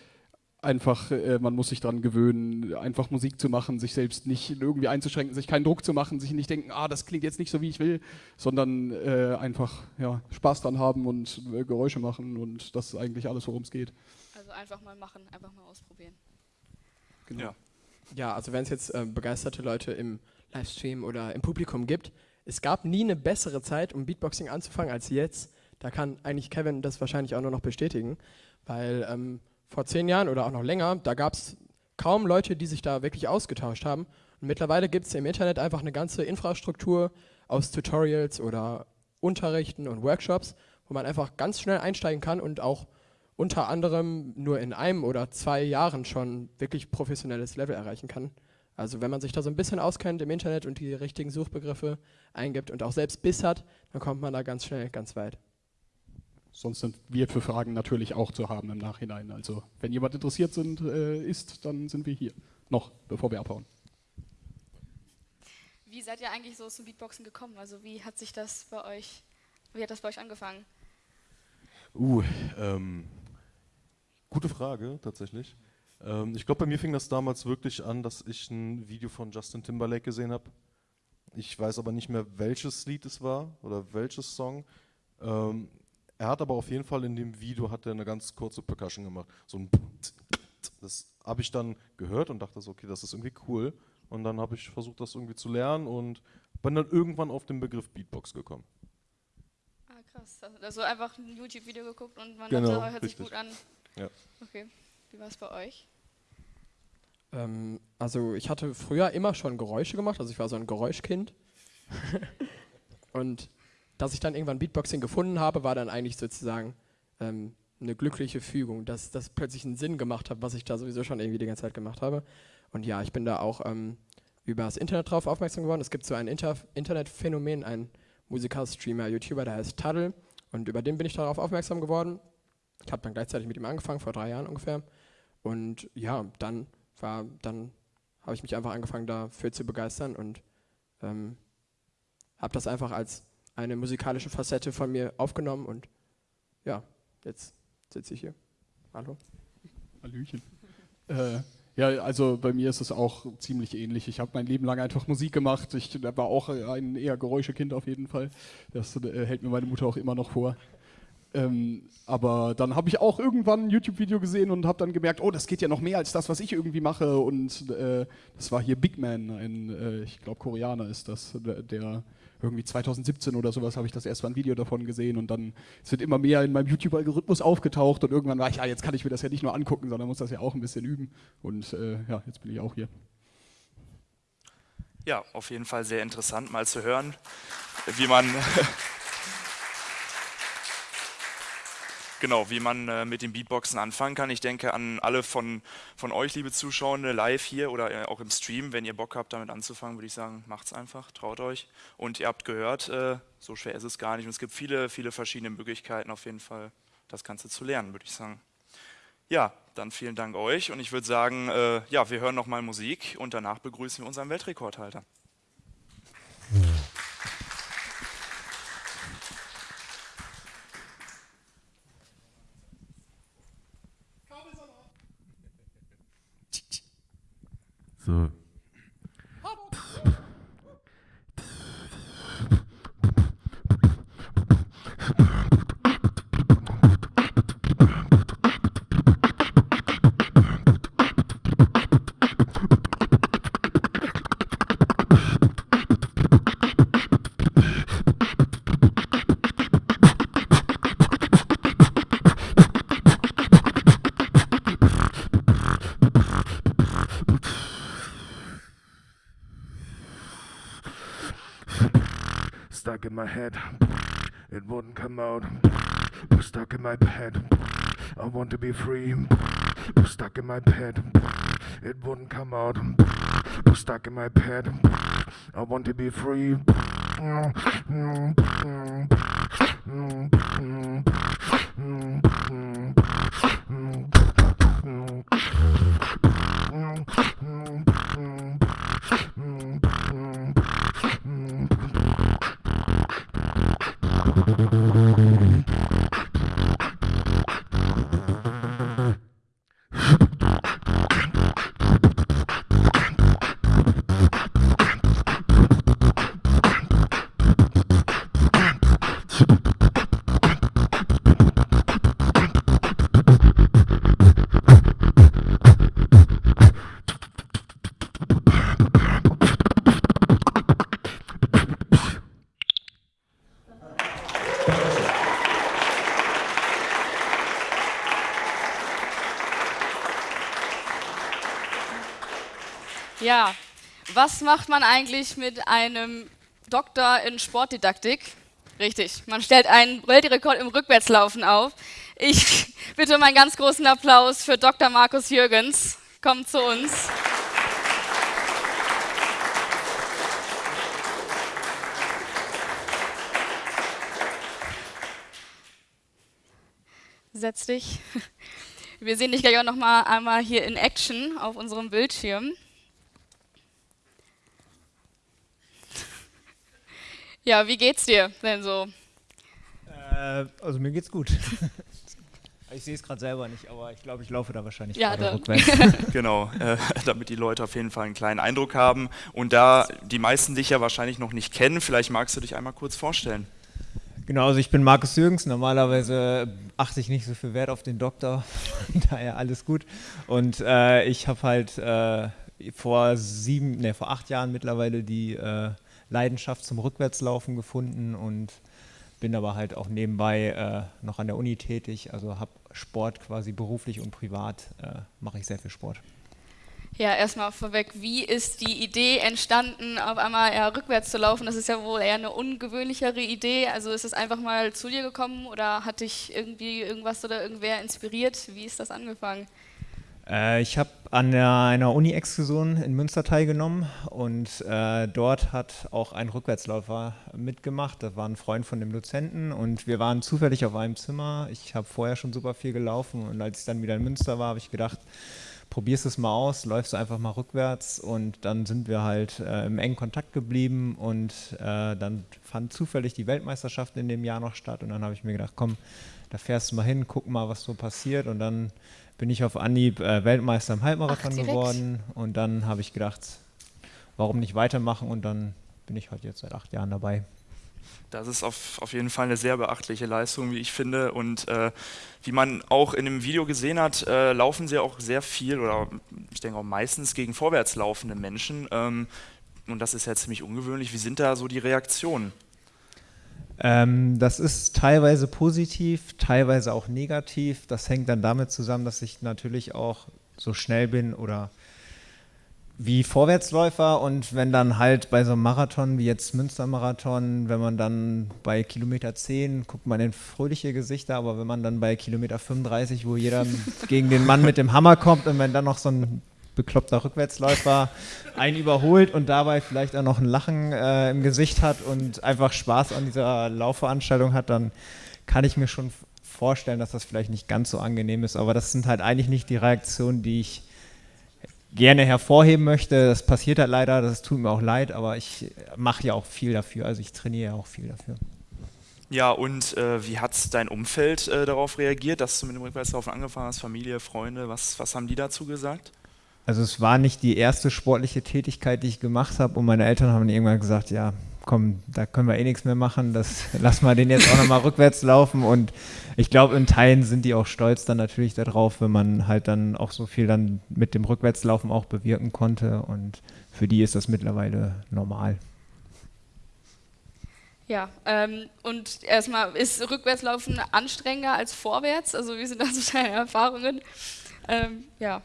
einfach, äh, man muss sich daran gewöhnen, einfach Musik zu machen, sich selbst nicht irgendwie einzuschränken, sich keinen Druck zu machen, sich nicht denken, ah, das klingt jetzt nicht so, wie ich will, sondern äh, einfach ja, Spaß dran haben und äh, Geräusche machen und das ist eigentlich alles, worum es geht. Also einfach mal machen, einfach mal ausprobieren. Genau. Ja, ja also wenn es jetzt äh, begeisterte Leute im Livestream oder im Publikum gibt, es gab nie eine bessere Zeit, um Beatboxing anzufangen als jetzt. Da kann eigentlich Kevin das wahrscheinlich auch nur noch bestätigen, weil ähm, vor zehn Jahren oder auch noch länger, da gab es kaum Leute, die sich da wirklich ausgetauscht haben. Und mittlerweile gibt es im Internet einfach eine ganze Infrastruktur aus Tutorials oder Unterrichten und Workshops, wo man einfach ganz schnell einsteigen kann und auch unter anderem nur in einem oder zwei Jahren schon wirklich professionelles Level erreichen kann. Also wenn man sich da so ein bisschen auskennt im Internet und die richtigen Suchbegriffe eingibt und auch selbst Biss hat, dann kommt man da ganz schnell ganz weit. Sonst sind wir für Fragen natürlich auch zu haben im Nachhinein. Also wenn jemand interessiert sind, äh, ist, dann sind wir hier. Noch, bevor wir abhauen. Wie seid ihr eigentlich so zum Beatboxen gekommen? Also wie hat sich das bei euch, wie hat das bei euch angefangen? Uh, ähm, gute Frage tatsächlich. Ähm, ich glaube, bei mir fing das damals wirklich an, dass ich ein Video von Justin Timberlake gesehen habe. Ich weiß aber nicht mehr, welches Lied es war oder welches Song. Ähm, er hat aber auf jeden Fall in dem Video hat er eine ganz kurze Percussion gemacht. So ein das habe ich dann gehört und dachte so, okay, das ist irgendwie cool. Und dann habe ich versucht, das irgendwie zu lernen und bin dann irgendwann auf den Begriff Beatbox gekommen. Ah, krass. Also einfach ein YouTube-Video geguckt und man genau, dachte, hört richtig. sich gut an. Ja. Okay. Wie war es bei euch? Ähm, also ich hatte früher immer schon Geräusche gemacht, also ich war so ein Geräuschkind. [LAUGHS] und dass ich dann irgendwann Beatboxing gefunden habe, war dann eigentlich sozusagen ähm, eine glückliche Fügung, dass das plötzlich einen Sinn gemacht hat, was ich da sowieso schon irgendwie die ganze Zeit gemacht habe. Und ja, ich bin da auch ähm, über das Internet drauf aufmerksam geworden. Es gibt so ein Inter Internetphänomen, ein Musiker-Streamer, YouTuber, der heißt Tuddle. Und über den bin ich darauf aufmerksam geworden. Ich habe dann gleichzeitig mit ihm angefangen, vor drei Jahren ungefähr. Und ja, dann war, dann habe ich mich einfach angefangen dafür zu begeistern und ähm, habe das einfach als eine musikalische Facette von mir aufgenommen und ja, jetzt sitze ich hier. Hallo. Hallöchen. Äh, ja, also bei mir ist es auch ziemlich ähnlich. Ich habe mein Leben lang einfach Musik gemacht. Ich war auch ein eher Geräuschekind auf jeden Fall. Das äh, hält mir meine Mutter auch immer noch vor. Ähm, aber dann habe ich auch irgendwann ein YouTube-Video gesehen und habe dann gemerkt, oh, das geht ja noch mehr als das, was ich irgendwie mache. Und äh, das war hier Big Man, ein, äh, ich glaube, Koreaner ist das, der irgendwie 2017 oder sowas habe ich das erst mal ein Video davon gesehen und dann sind immer mehr in meinem YouTube-Algorithmus aufgetaucht und irgendwann war ich, ja, jetzt kann ich mir das ja nicht nur angucken, sondern muss das ja auch ein bisschen üben. Und äh, ja, jetzt bin ich auch hier. Ja, auf jeden Fall sehr interessant mal zu hören, wie man [LAUGHS] genau, wie man äh, mit dem Beatboxen anfangen kann. Ich denke an alle von, von euch, liebe Zuschauende, live hier oder äh, auch im Stream. Wenn ihr Bock habt, damit anzufangen, würde ich sagen, macht's einfach, traut euch. Und ihr habt gehört, äh, so schwer ist es gar nicht. Und es gibt viele, viele verschiedene Möglichkeiten auf jeden Fall, das Ganze zu lernen, würde ich sagen. Ja, dann vielen Dank euch und ich würde sagen, äh, ja, wir hören nochmal Musik und danach begrüßen wir unseren Weltrekordhalter. So. My head, it wouldn't come out. Stuck in my head, I want to be free. Stuck in my head, it wouldn't come out. Stuck in my head, I want to be free. なるほどね。Ja, was macht man eigentlich mit einem Doktor in Sportdidaktik? Richtig, man stellt einen Weltrekord im Rückwärtslaufen auf. Ich bitte um einen ganz großen Applaus für Dr. Markus Jürgens. Kommt zu uns. Setz dich. Wir sehen dich gleich auch noch mal einmal hier in Action auf unserem Bildschirm. Ja, wie geht's dir denn so? Äh, also mir geht's gut. [LAUGHS] ich sehe es gerade selber nicht, aber ich glaube, ich laufe da wahrscheinlich Ja, gerade da. rückwärts. [LAUGHS] genau, äh, damit die Leute auf jeden Fall einen kleinen Eindruck haben. Und da die meisten dich ja wahrscheinlich noch nicht kennen, vielleicht magst du dich einmal kurz vorstellen. Genau, also ich bin Markus Jürgens. Normalerweise achte ich nicht so viel Wert auf den Doktor, [LAUGHS] daher alles gut. Und äh, ich habe halt äh, vor sieben, ne, vor acht Jahren mittlerweile die äh, Leidenschaft zum Rückwärtslaufen gefunden und bin aber halt auch nebenbei äh, noch an der Uni tätig. Also habe Sport quasi beruflich und privat äh, mache ich sehr viel Sport. Ja, erstmal vorweg, wie ist die Idee entstanden, auf einmal eher rückwärts zu laufen? Das ist ja wohl eher eine ungewöhnlichere Idee. Also ist es einfach mal zu dir gekommen oder hat dich irgendwie irgendwas oder irgendwer inspiriert? Wie ist das angefangen? Äh, ich habe an der, einer Uni-Exkursion in Münster teilgenommen und äh, dort hat auch ein Rückwärtsläufer mitgemacht. Das war ein Freund von dem Dozenten und wir waren zufällig auf einem Zimmer. Ich habe vorher schon super viel gelaufen und als ich dann wieder in Münster war, habe ich gedacht, probierst es mal aus, läufst du einfach mal rückwärts und dann sind wir halt äh, im engen Kontakt geblieben und äh, dann fand zufällig die Weltmeisterschaft in dem Jahr noch statt und dann habe ich mir gedacht, komm, da fährst du mal hin, guck mal, was so passiert und dann bin ich auf Anhieb äh, Weltmeister im Halbmarathon Ach, geworden und dann habe ich gedacht, warum nicht weitermachen und dann bin ich halt jetzt seit acht Jahren dabei. Das ist auf, auf jeden Fall eine sehr beachtliche Leistung, wie ich finde. Und äh, wie man auch in dem Video gesehen hat, äh, laufen sie auch sehr viel oder ich denke auch meistens gegen vorwärts laufende Menschen. Ähm, und das ist ja ziemlich ungewöhnlich. Wie sind da so die Reaktionen? Ähm, das ist teilweise positiv, teilweise auch negativ. Das hängt dann damit zusammen, dass ich natürlich auch so schnell bin oder wie Vorwärtsläufer und wenn dann halt bei so einem Marathon wie jetzt Münstermarathon, wenn man dann bei Kilometer 10 guckt man in fröhliche Gesichter, aber wenn man dann bei Kilometer 35, wo jeder [LAUGHS] gegen den Mann mit dem Hammer kommt und wenn dann noch so ein bekloppter Rückwärtsläufer einen überholt und dabei vielleicht auch noch ein Lachen äh, im Gesicht hat und einfach Spaß an dieser Laufveranstaltung hat, dann kann ich mir schon vorstellen, dass das vielleicht nicht ganz so angenehm ist. Aber das sind halt eigentlich nicht die Reaktionen, die ich gerne hervorheben möchte. Das passiert halt leider, das tut mir auch leid, aber ich mache ja auch viel dafür, also ich trainiere ja auch viel dafür. Ja, und äh, wie hat dein Umfeld äh, darauf reagiert, dass du mit dem Rückwärtslaufen angefangen hast? Familie, Freunde, was, was haben die dazu gesagt? Also es war nicht die erste sportliche Tätigkeit, die ich gemacht habe und meine Eltern haben irgendwann gesagt, ja, komm, da können wir eh nichts mehr machen, das [LAUGHS] lass mal den jetzt auch nochmal rückwärts laufen und ich glaube, in Teilen sind die auch stolz dann natürlich darauf, wenn man halt dann auch so viel dann mit dem Rückwärtslaufen auch bewirken konnte und für die ist das mittlerweile normal. Ja, ähm, und erstmal, ist Rückwärtslaufen anstrengender als vorwärts? Also wie sind da so deine Erfahrungen? Ähm, ja.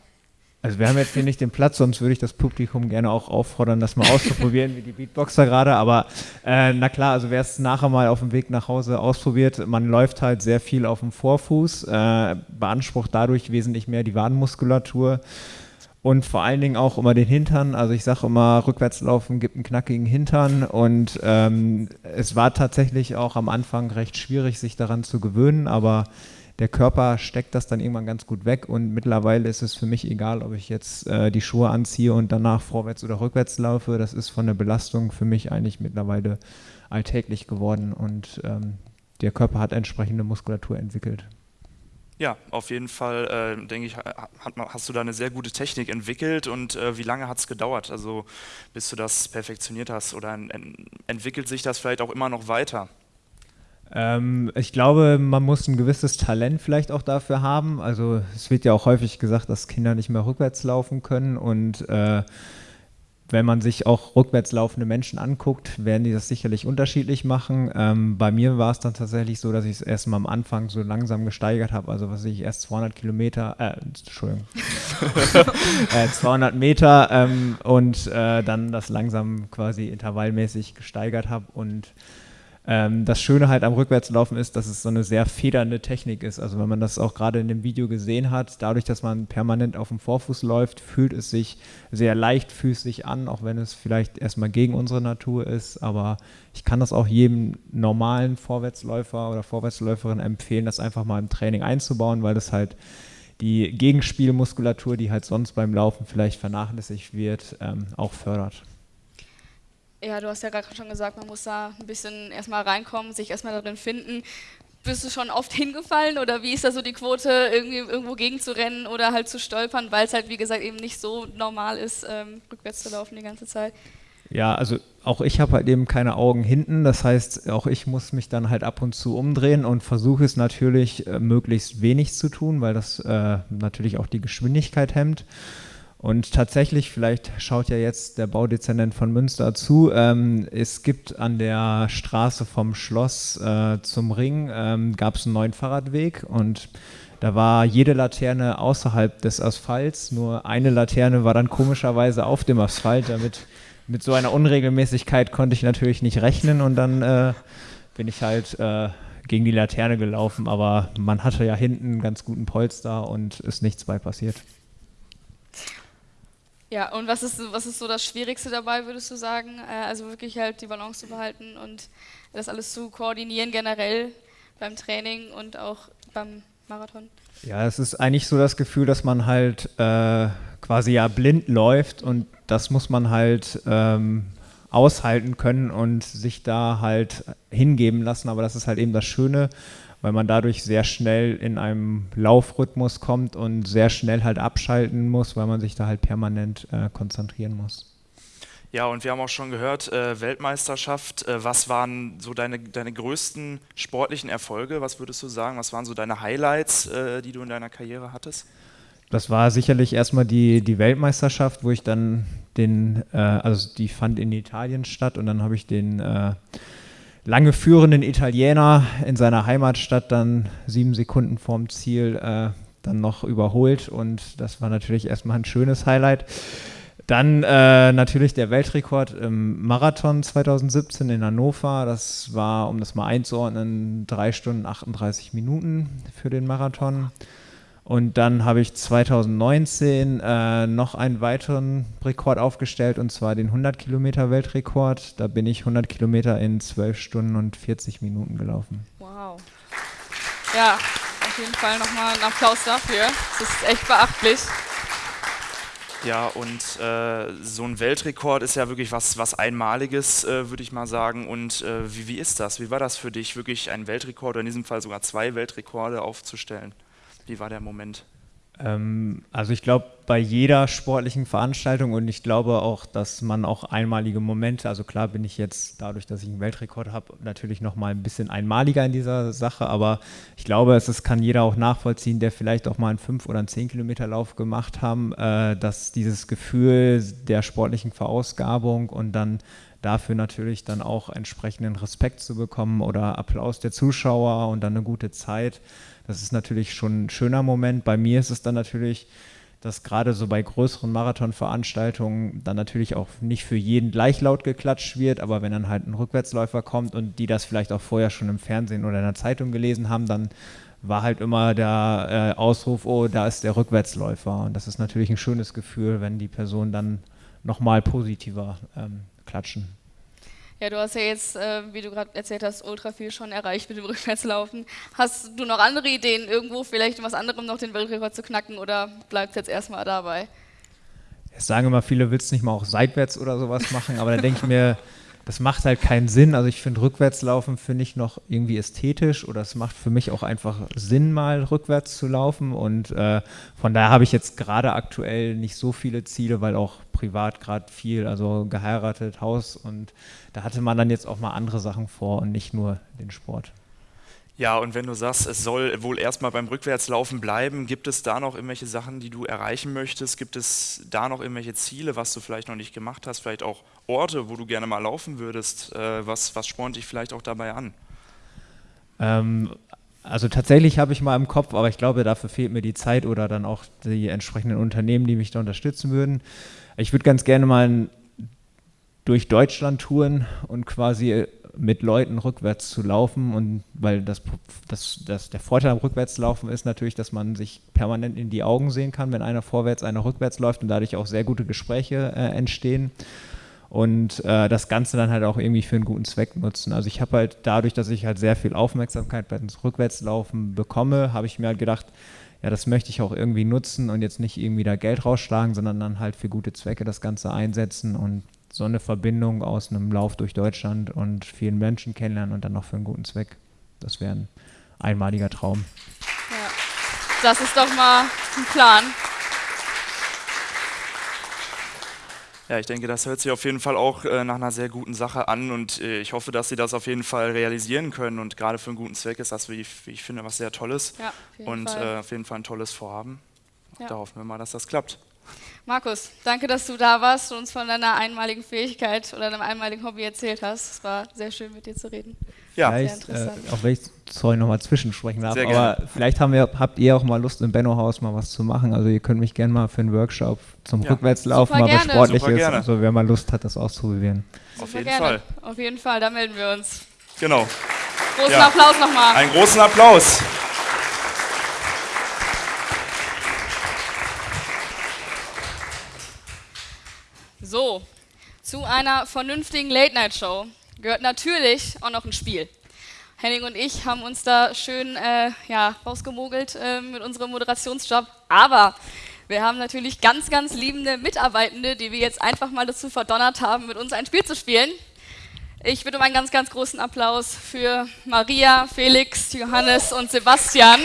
Also wir haben jetzt hier nicht den Platz, sonst würde ich das Publikum gerne auch auffordern, das mal auszuprobieren, wie die Beatboxer gerade. Aber äh, na klar, also wer es nachher mal auf dem Weg nach Hause ausprobiert, man läuft halt sehr viel auf dem Vorfuß, äh, beansprucht dadurch wesentlich mehr die Wadenmuskulatur und vor allen Dingen auch immer den Hintern. Also ich sage immer, rückwärts laufen gibt einen knackigen Hintern und ähm, es war tatsächlich auch am Anfang recht schwierig, sich daran zu gewöhnen, aber der Körper steckt das dann irgendwann ganz gut weg und mittlerweile ist es für mich egal, ob ich jetzt äh, die Schuhe anziehe und danach vorwärts oder rückwärts laufe. Das ist von der Belastung für mich eigentlich mittlerweile alltäglich geworden und ähm, der Körper hat entsprechende Muskulatur entwickelt. Ja, auf jeden Fall, äh, denke ich, hat, hast du da eine sehr gute Technik entwickelt und äh, wie lange hat es gedauert, also bis du das perfektioniert hast oder en entwickelt sich das vielleicht auch immer noch weiter? Ähm, ich glaube, man muss ein gewisses Talent vielleicht auch dafür haben. Also es wird ja auch häufig gesagt, dass Kinder nicht mehr rückwärts laufen können und äh, wenn man sich auch rückwärts laufende Menschen anguckt, werden die das sicherlich unterschiedlich machen. Ähm, bei mir war es dann tatsächlich so, dass ich es erst mal am Anfang so langsam gesteigert habe. Also was ich erst 200 Kilometer, äh, Entschuldigung, [LAUGHS] äh, 200 Meter ähm, und äh, dann das langsam quasi intervallmäßig gesteigert habe und ähm, das Schöne halt am Rückwärtslaufen ist, dass es so eine sehr federnde Technik ist. Also wenn man das auch gerade in dem Video gesehen hat, dadurch, dass man permanent auf dem Vorfuß läuft, fühlt es sich sehr leichtfüßig an, auch wenn es vielleicht erstmal gegen unsere Natur ist. Aber ich kann das auch jedem normalen Vorwärtsläufer oder Vorwärtsläuferin empfehlen, das einfach mal im Training einzubauen, weil das halt die Gegenspielmuskulatur, die halt sonst beim Laufen vielleicht vernachlässigt wird, ähm, auch fördert. Ja, du hast ja gerade schon gesagt, man muss da ein bisschen erstmal reinkommen, sich erstmal darin finden. Bist du schon oft [LAUGHS] hingefallen oder wie ist da so die Quote, irgendwie irgendwo gegenzurennen oder halt zu stolpern, weil es halt, wie gesagt, eben nicht so normal ist, ähm, rückwärts zu laufen die ganze Zeit? Ja, also auch ich habe halt eben keine Augen hinten. Das heißt, auch ich muss mich dann halt ab und zu umdrehen und versuche es natürlich äh, möglichst wenig zu tun, weil das äh, natürlich auch die Geschwindigkeit hemmt. Und tatsächlich, vielleicht schaut ja jetzt der Baudezernent von Münster zu, ähm, es gibt an der Straße vom Schloss äh, zum Ring, ähm, gab es einen neuen Fahrradweg und da war jede Laterne außerhalb des Asphalts, nur eine Laterne war dann komischerweise auf dem Asphalt. Damit mit so einer Unregelmäßigkeit konnte ich natürlich nicht rechnen und dann äh, bin ich halt äh, gegen die Laterne gelaufen, aber man hatte ja hinten einen ganz guten Polster und ist nichts bei passiert. Ja, und was ist, was ist so das Schwierigste dabei, würdest du sagen? Äh, also wirklich halt die Balance zu behalten und das alles zu koordinieren generell beim Training und auch beim Marathon? Ja, es ist eigentlich so das Gefühl, dass man halt äh, quasi ja blind läuft und das muss man halt ähm, aushalten können und sich da halt hingeben lassen. Aber das ist halt eben das Schöne weil man dadurch sehr schnell in einem Laufrhythmus kommt und sehr schnell halt abschalten muss, weil man sich da halt permanent äh, konzentrieren muss. Ja, und wir haben auch schon gehört, äh, Weltmeisterschaft, äh, was waren so deine, deine größten sportlichen Erfolge? Was würdest du sagen? Was waren so deine Highlights, äh, die du in deiner Karriere hattest? Das war sicherlich erstmal die, die Weltmeisterschaft, wo ich dann den, äh, also die fand in Italien statt und dann habe ich den äh, lange führenden Italiener in seiner Heimatstadt dann sieben Sekunden vorm Ziel äh, dann noch überholt und das war natürlich erstmal ein schönes Highlight. Dann äh, natürlich der Weltrekord im Marathon 2017 in Hannover. Das war, um das mal einzuordnen, 3 Stunden 38 Minuten für den Marathon. Und dann habe ich 2019 äh, noch einen weiteren Rekord aufgestellt, und zwar den 100 Kilometer Weltrekord. Da bin ich 100 Kilometer in 12 Stunden und 40 Minuten gelaufen. Wow. Ja, auf jeden Fall nochmal einen Applaus dafür. Das ist echt beachtlich. Ja, und äh, so ein Weltrekord ist ja wirklich was, was Einmaliges, äh, würde ich mal sagen. Und äh, wie, wie ist das? Wie war das für dich, wirklich einen Weltrekord oder in diesem Fall sogar zwei Weltrekorde aufzustellen? Wie war der Moment? Ähm, also ich glaube, bei jeder sportlichen Veranstaltung und ich glaube auch, dass man auch einmalige Momente, also klar bin ich jetzt dadurch, dass ich einen Weltrekord habe, natürlich noch mal ein bisschen einmaliger in dieser Sache, aber ich glaube, es, kann jeder auch nachvollziehen, der vielleicht auch mal einen 5 oder einen 10 Kilometer Lauf gemacht haben, äh, dass dieses Gefühl der sportlichen Verausgabung und dann dafür natürlich dann auch entsprechenden Respekt zu bekommen oder Applaus der Zuschauer und dann eine gute Zeit, das ist natürlich schon ein schöner Moment. Bei mir ist es dann natürlich, dass gerade so bei größeren Marathonveranstaltungen dann natürlich auch nicht für jeden gleich laut geklatscht wird, aber wenn dann halt ein Rückwärtsläufer kommt und die das vielleicht auch vorher schon im Fernsehen oder in der Zeitung gelesen haben, dann war halt immer der äh, Ausruf, oh, da ist der Rückwärtsläufer. Und das ist natürlich ein schönes Gefühl, wenn die Personen dann nochmal positiver ähm, klatschen. Ja, du hast ja jetzt, äh, wie du gerade erzählt hast, ultra viel schon erreicht mit dem [LAUGHS] Rückwärtslaufen. Hast du noch andere Ideen, irgendwo vielleicht in was anderem noch den Weltrekord zu knacken oder bleibt es jetzt erstmal dabei? Es sagen immer viele, willst du nicht mal auch seitwärts oder sowas machen, aber da denke ich mir, das macht halt keinen Sinn. Also ich finde Rückwärtslaufen finde ich noch irgendwie ästhetisch oder es macht für mich auch einfach Sinn, mal rückwärts zu laufen. Und äh, von daher habe ich jetzt gerade aktuell nicht so viele Ziele, weil auch privat gerade viel, also geheiratet, Haus und da hatte man dann jetzt auch mal andere Sachen vor und nicht nur den Sport. Ja, und wenn du sagst, es soll wohl erstmal beim Rückwärtslaufen bleiben, gibt es da noch irgendwelche Sachen, die du erreichen möchtest? Gibt es da noch irgendwelche Ziele, was du vielleicht noch nicht gemacht hast? Vielleicht auch Orte, wo du gerne mal laufen würdest? Äh, was, was spornt dich vielleicht auch dabei an? Ähm, also tatsächlich habe ich mal im Kopf, aber ich glaube, dafür fehlt mir die Zeit oder dann auch die entsprechenden Unternehmen, die mich da unterstützen würden. Ich würde ganz gerne mal durch Deutschland touren und quasi mit Leuten rückwärts zu laufen und weil das, das, das, der Vorteil am Rückwärtslaufen ist natürlich, dass man sich permanent in die Augen sehen kann, wenn einer vorwärts, einer rückwärts läuft und dadurch auch sehr gute Gespräche äh, entstehen und äh, das Ganze dann halt auch irgendwie für einen guten Zweck nutzen. Also ich habe halt dadurch, dass ich halt sehr viel Aufmerksamkeit beim Rückwärtslaufen bekomme, habe ich mir halt gedacht, ja, das möchte ich auch irgendwie nutzen und jetzt nicht irgendwie da Geld rausschlagen, sondern dann halt für gute Zwecke das Ganze einsetzen und so eine Verbindung aus einem Lauf durch Deutschland und vielen Menschen kennenlernen und dann noch für einen guten Zweck. Das wäre ein einmaliger Traum. Ja, das ist doch mal ein Plan. Ja, ich denke, das hört sich auf jeden Fall auch äh, nach einer sehr guten Sache an und äh, ich hoffe, dass Sie das auf jeden Fall realisieren können und gerade für einen guten Zweck ist das, wie ich, wie ich finde, was sehr Tolles ja, und äh, auf jeden Fall ein tolles Vorhaben. Ja. Da hoffen wir mal, dass das klappt. Markus, danke, dass du da warst und uns von deiner einmaligen Fähigkeit oder deinem einmaligen Hobby erzählt hast. Es war sehr schön, mit dir zu reden. Ja, vielleicht, äh, auch wenn ich, sorry, nochmal zwischensprechen darf, aber vielleicht haben wir, habt ihr auch mal Lust, im Benno-Haus mal was zu machen. Also ihr könnt mich gerne mal für einen Workshop zum ja. Rückwärtslaufen, mal was Sportliches, also wer mal Lust hat, das auszuprobieren. Auf Super jeden gerne. Fall. Auf jeden Fall, da melden wir uns. Genau. Großen ja. Applaus nochmal. Einen großen Applaus. So, zu einer vernünftigen Late-Night-Show gehört natürlich auch noch ein Spiel. Henning und ich haben uns da schön äh, ja, rausgemogelt äh, mit unserem Moderationsjob, aber wir haben natürlich ganz, ganz liebende Mitarbeitende, die wir jetzt einfach mal dazu verdonnert haben, mit uns ein Spiel zu spielen. Ich bitte um einen ganz, ganz großen Applaus für Maria, Felix, Johannes und Sebastian.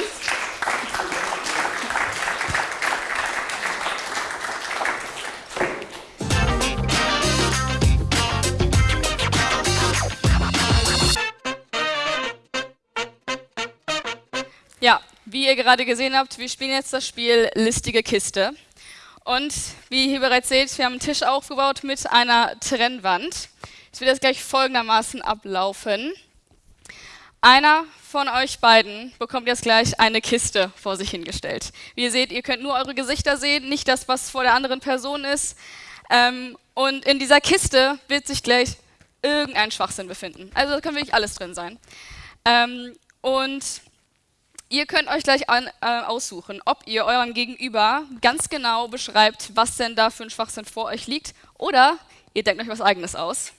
Ja, wie ihr gerade gesehen habt, wir spielen jetzt das Spiel Listige Kiste. Und wie ihr hier bereits seht, wir haben einen Tisch aufgebaut mit einer Trennwand. Es wird jetzt gleich folgendermaßen ablaufen. Einer von euch beiden bekommt jetzt gleich eine Kiste vor sich hingestellt. Wie ihr seht, ihr könnt nur eure Gesichter sehen, nicht das, was vor der anderen Person ist. Ähm, und in dieser Kiste wird sich gleich irgendein Schwachsinn befinden. Also da kann wirklich alles drin sein. Ähm, und ihr könnt euch gleich an, äh, aussuchen, ob ihr eurem Gegenüber ganz genau beschreibt, was denn da für ein Schwachsinn vor euch liegt, oder ihr denkt euch was eigenes aus.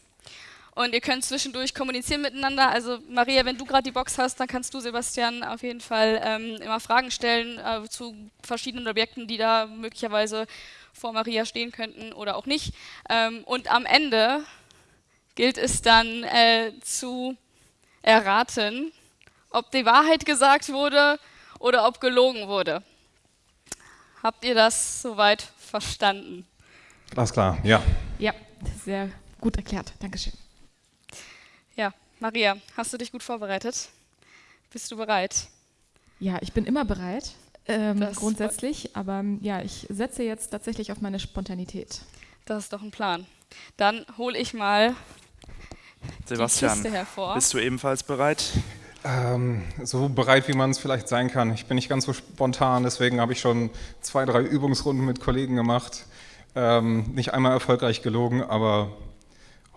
Und ihr könnt zwischendurch kommunizieren miteinander. Also Maria, wenn du gerade die Box hast, dann kannst du Sebastian auf jeden Fall ähm, immer Fragen stellen äh, zu verschiedenen Objekten, die da möglicherweise vor Maria stehen könnten oder auch nicht. Ähm, und am Ende gilt es dann äh, zu erraten, ob die Wahrheit gesagt wurde oder ob gelogen wurde. Habt ihr das soweit verstanden? Alles klar, ja. Ja, sehr gut erklärt. Dankeschön. Ja, Maria, hast du dich gut vorbereitet? Bist du bereit? Ja, ich bin immer bereit, ähm, grundsätzlich, aber ähm, ja, ich setze jetzt tatsächlich auf meine Spontanität. Das ist doch ein Plan. Dann hole ich mal die Sebastian, Kiste hervor. bist du ebenfalls bereit? Ähm, so bereit, wie man es vielleicht sein kann. Ich bin nicht ganz so spontan, deswegen habe ich schon zwei, drei Übungsrunden mit Kollegen gemacht. Ähm, nicht einmal erfolgreich gelogen, aber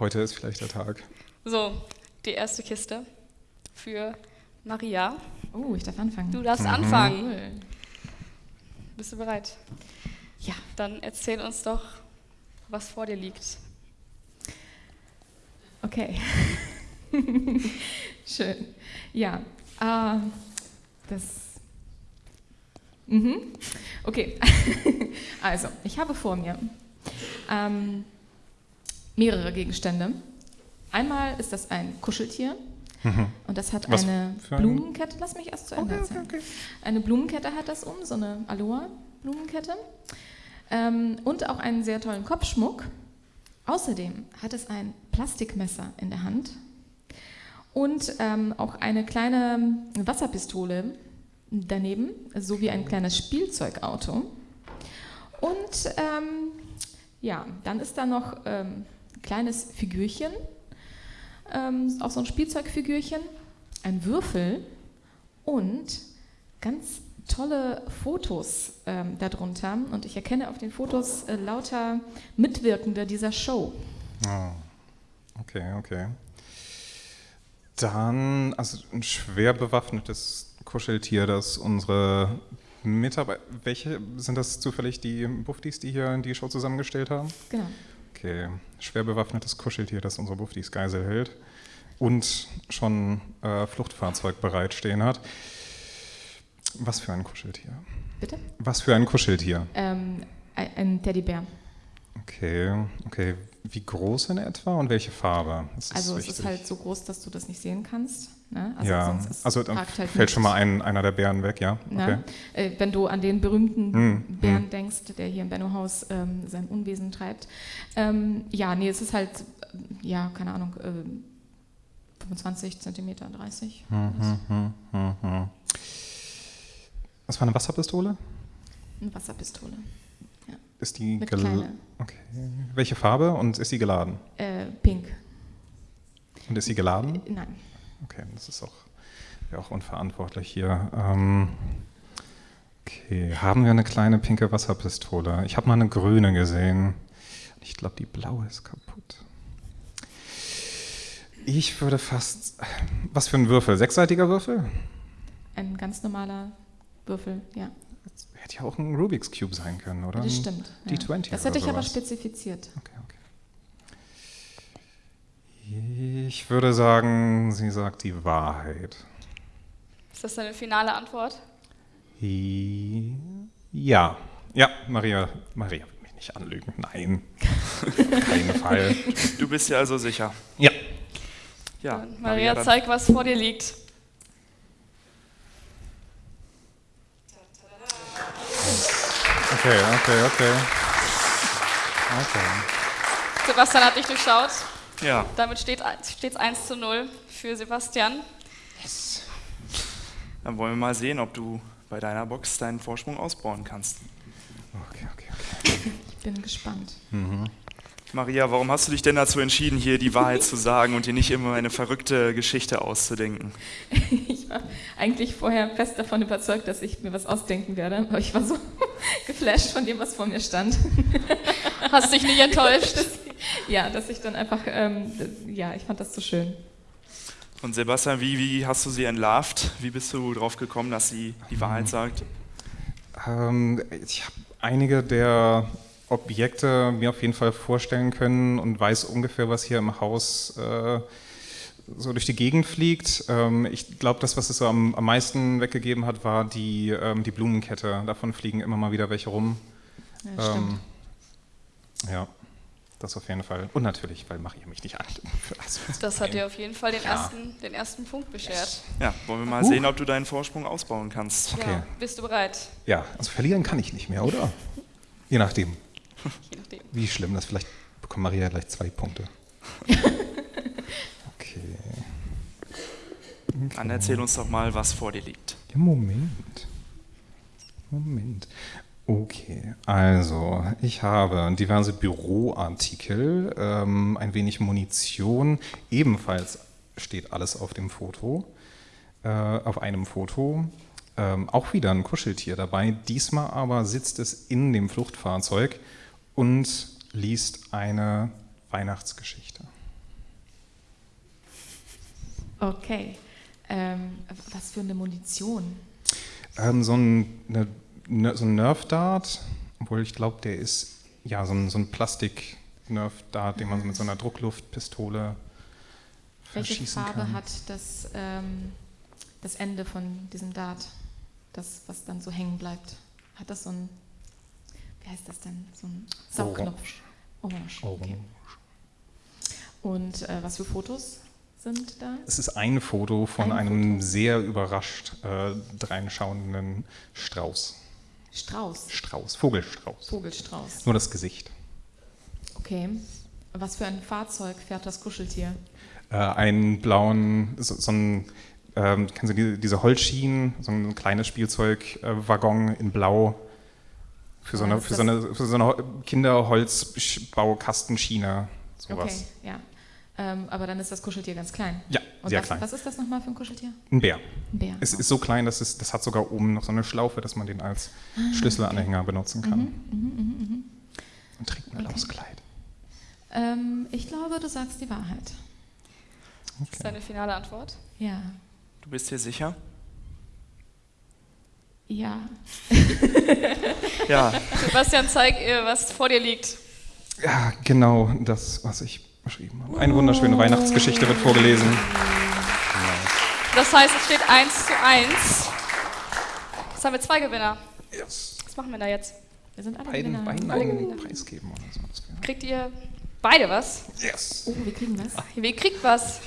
heute ist vielleicht der Tag. So, die erste Kiste für Maria. Oh, ich darf anfangen. Du darfst Mhm. anfangen. Cool. Bist du bereit? Ja. Dann erzähl uns doch, was vor dir liegt. Okay. [LAUGHS] Schön. Ja, äh, das. Mhm. Okay. [LAUGHS] also, ich habe vor mir ähm, mehrere Gegenstände. Einmal ist das ein Kuscheltier. Mhm. Und das hat Was eine Blumenkette. Lass mich erst zu Ende erzählen. Eine Blumenkette hat das um, so eine Aloha-Blumenkette. Ähm, und auch einen sehr tollen Kopfschmuck. Außerdem hat es ein Plastikmesser in der Hand und ähm, auch eine kleine Wasserpistole daneben, sowie ein kleines Spielzeugauto. Und ähm, ja, dann ist da noch ähm, ein kleines Figürchen, ähm, auch so ein Spielzeugfigürchen, ein Würfel und ganz tolle Fotos ähm, darunter. Und ich erkenne auf den Fotos äh, lauter Mitwirkende dieser Show. Ah, okay, okay. Dann, also ein schwer bewaffnetes Kuscheltier, das unsere Mitarbeiter, welche sind das zufällig die Buffdies, die hier die Show zusammengestellt haben? Genau. Okay, schwer bewaffnetes Kuscheltier, das unsere Buffdies Geisel hält und schon äh, Fluchtfahrzeug bereitstehen hat. Was für ein Kuscheltier? Bitte? Was für ein Kuscheltier? Ähm, ein ein Teddybär. Okay, okay. Wie groß in etwa und welche Farbe? Also es wichtig. ist halt so groß, dass du das nicht sehen kannst. Ne? ja, sonst ist- also dann halt fällt nicht. schon mal ein, einer der Bären weg, ja? Okay. Ne? Äh, wenn du an den berühmten Hm, Bären hm. denkst, der hier im Benno-Haus ähm, sein Unwesen treibt. Ähm, ja, nee, es ist halt, äh, ja, keine Ahnung, äh, 25 Zentimeter, 30. Hm, hm, hm, hm, hm. Das war eine Wasserpistole? Eine Wasserpistole. Ja. Ist die Mit kleine. Okay. Welche Farbe und ist sie geladen? Äh, pink. Und ist sie geladen? Äh, nein. Okay, das ist auch, wäre auch unverantwortlich hier. Ähm, okay, haben wir eine kleine pinke Wasserpistole? Ich habe mal eine grüne gesehen. Ich glaube, die blaue ist kaputt. Ich würde fast. Was für ein Würfel? Sechsseitiger Würfel? Ein ganz normaler Würfel, ja. Hätte ja auch ein Rubik's Cube sein können, oder? Das Ein stimmt. ja. D20 Das oder hätte ich aber sowas. spezifiziert. Ich würde sagen, sie sagt die Wahrheit. Ist das deine finale Antwort? Ja. Ja, Maria, Maria will mich nicht anlügen. Nein. Auf keinen Fall. Du bist dir also sicher? Ja. Ja, Maria, dann- zeig, was vor dir liegt. Okay, okay, okay. Okay. Sebastian hat dich durchschaut. Ja. Damit steht es 1 zu 0 für Sebastian. Dann wollen wir mal sehen, ob du bei deiner Box deinen Vorsprung ausbauen kannst. Ich bin gespannt. Maria, warum hast du dich denn dazu entschieden, hier die Wahrheit zu sagen und dir nicht immer eine verrückte Geschichte auszudenken? [LAUGHS] Ich war eigentlich vorher fest davon überzeugt, dass ich mir was ausdenken werde, aber ich war so [LAUGHS] geflasht von dem, was vor mir stand. [LAUGHS] Hast dich nicht enttäuscht? [LAUGHS] ja, dass ich dann einfach, ähm, ja, ich fand das zu schön. Und Sebastian, wie, wie hast du sie entlarvt? Wie bist du drauf gekommen, dass sie die Wahrheit sagt? Ähm, ich habe einige der Objekte mir auf jeden Fall vorstellen können und weiß ungefähr, was hier im Haus äh, so durch die Gegend fliegt. Ähm, ich glaube, das, was es so am, am, meisten weggegeben hat, war die, ähm, die Blumenkette. Davon fliegen immer mal wieder welche rum. Ja, ähm, ja. Das auf jeden Fall. Und natürlich, weil mache ich mich nicht an. [LAUGHS] Das hat dir auf jeden Fall den, ja. ersten, den ersten Punkt beschert. Ja, wollen wir mal uh. sehen, ob du deinen Vorsprung ausbauen kannst. Okay. Ja, bist du bereit? Ja, also verlieren kann ich nicht mehr, oder? Je nachdem. Je nachdem. Wie schlimm das vielleicht bekommt Maria gleich zwei Punkte. [LAUGHS] okay. Dann erzähl uns doch mal, was vor dir liegt. Ja, Moment. Moment. Okay, also ich habe diverse Büroartikel, ähm, ein wenig Munition, ebenfalls steht alles auf dem Foto, äh, auf einem Foto. Ähm, auch wieder ein Kuscheltier dabei, diesmal aber sitzt es in dem Fluchtfahrzeug und liest eine Weihnachtsgeschichte. Okay, ähm, was für eine Munition? Ähm, so ein, eine so ein Nerf-Dart, obwohl ich glaube, der ist ja so ein, so ein Plastik-Nerf-Dart, den man mit so einer Druckluftpistole Welche verschießen Farbe kann. hat das, ähm, das Ende von diesem Dart, das, was dann so hängen bleibt? Hat das so ein, wie heißt das denn, so ein Saugknopf? Orange. Orange. Okay. Und äh, was für Fotos sind da? Es ist ein Foto von ein einem Foto. sehr überrascht äh, dreinschauenden Strauß. Strauß. Strauß, Vogelstrauß. Vogelstrauß. Nur das Gesicht. Okay. Was für ein Fahrzeug fährt das Kuscheltier? Äh, einen blauen, so, so ein, ähm, kennen Sie die, diese Holzschienen, so ein kleines Spielzeugwaggon äh, in Blau für so, eine, für, so eine, für so eine Kinderholzbaukastenschiene, sowas. Okay, ja. Ähm, aber dann ist das Kuscheltier ganz klein. Ja, Und sehr was, klein. Was ist das nochmal für ein Kuscheltier? Ein Bär. Ein Bär. Es ist so klein, dass es, das hat sogar oben noch so eine Schlaufe, dass man den als Ah, Schlüsselanhänger okay. benutzen kann. Mhm, mhm, mhm, mhm. Und trägt ein blaues Kleid. Ähm, ich glaube, du sagst die Wahrheit. Das ist deine finale Antwort? Ja. Du bist dir sicher? Ja. Ja. [LAUGHS] Sebastian, zeig ihr, was vor dir liegt. Ja, genau das, was ich beschrieben habe. Eine wunderschöne Weihnachtsgeschichte wird vorgelesen. Das heißt, es steht 1 zu 1. Jetzt haben wir zwei Gewinner. Yes. Was machen wir da jetzt? Wir sind alle Beiden, Gewinner. beiden Alle einen Gewinner. Preis geben oder so. Das wäre- Kriegt ihr beide was? Yes. Oh, wir kriegen was. Wer kriegt was?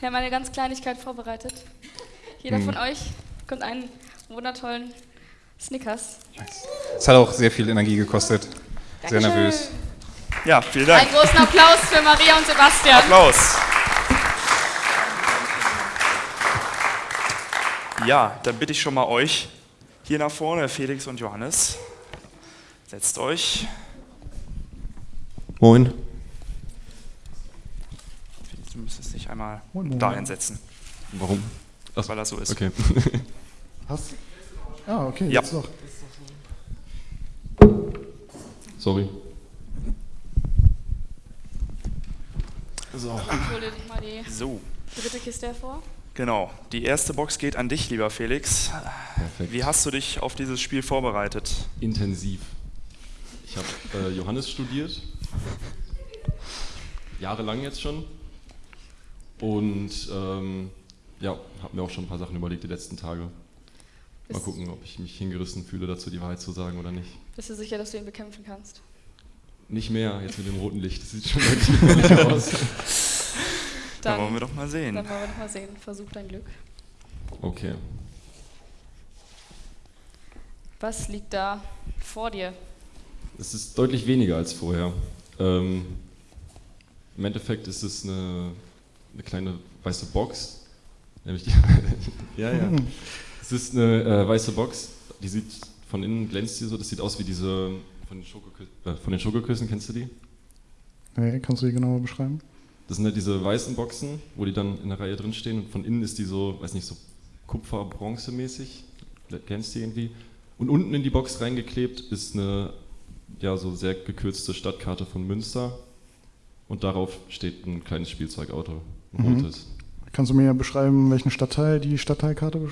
Wir haben eine ganz Kleinigkeit vorbereitet. Jeder Hm. von euch bekommt einen wundertollen Snickers. Es hat auch sehr viel Energie gekostet. Sehr Dankeschön. nervös. Ja, vielen Dank. Einen großen Applaus für Maria und Sebastian. Applaus. Ja, dann bitte ich schon mal euch hier nach vorne, Felix und Johannes. Setzt euch. Moin. Felix, Du müsstest dich einmal Moin, moin. dahin setzen. Warum? Ach, Weil das so ist. Okay. [LAUGHS] Hast Ah, okay, Ja. jetzt doch. Sorry. So. Ich hole dich mal die So. dritte Kiste hervor. Genau. Die erste Box geht an dich, lieber Felix. Perfekt. Wie hast du dich auf dieses Spiel vorbereitet? Intensiv. Ich habe äh, Johannes studiert. Jahrelang jetzt schon. Und ähm, ja, habe mir auch schon ein paar Sachen überlegt die letzten Tage. Mal gucken, ob ich mich hingerissen fühle, dazu die Wahrheit zu sagen oder nicht. Bist du sicher, dass du ihn bekämpfen kannst? Nicht mehr, jetzt mit dem roten Licht. Das sieht schon deutlich gefährlicher [LAUGHS] aus. Dann wollen wir doch mal sehen. Dann wollen wir doch mal sehen. Versuch dein Glück. Okay. Was liegt da vor dir? Es ist deutlich weniger als vorher. Ähm, Im Endeffekt ist es eine, eine kleine weiße Box. Nämlich die, [LAUGHS] ja, ja. Es ist eine äh, weiße Box, die sieht von innen glänzt die so, das sieht aus wie diese von den, Schokokü äh, von den Schokoküssen, kennst du die? Nee, kannst du die genauer beschreiben? Das sind halt diese weißen Boxen, wo die dann in der Reihe drin stehen und von innen ist die so, weiß nicht, so Kupfer-Bronze-mäßig, kennst du die irgendwie? Und unten in die Box reingeklebt ist eine ja, so sehr gekürzte Stadtkarte von Münster und darauf steht ein kleines Spielzeugauto, ein Mhm. rotes. Kannst du mir beschreiben, welchen Stadtteil die Stadtteilkarte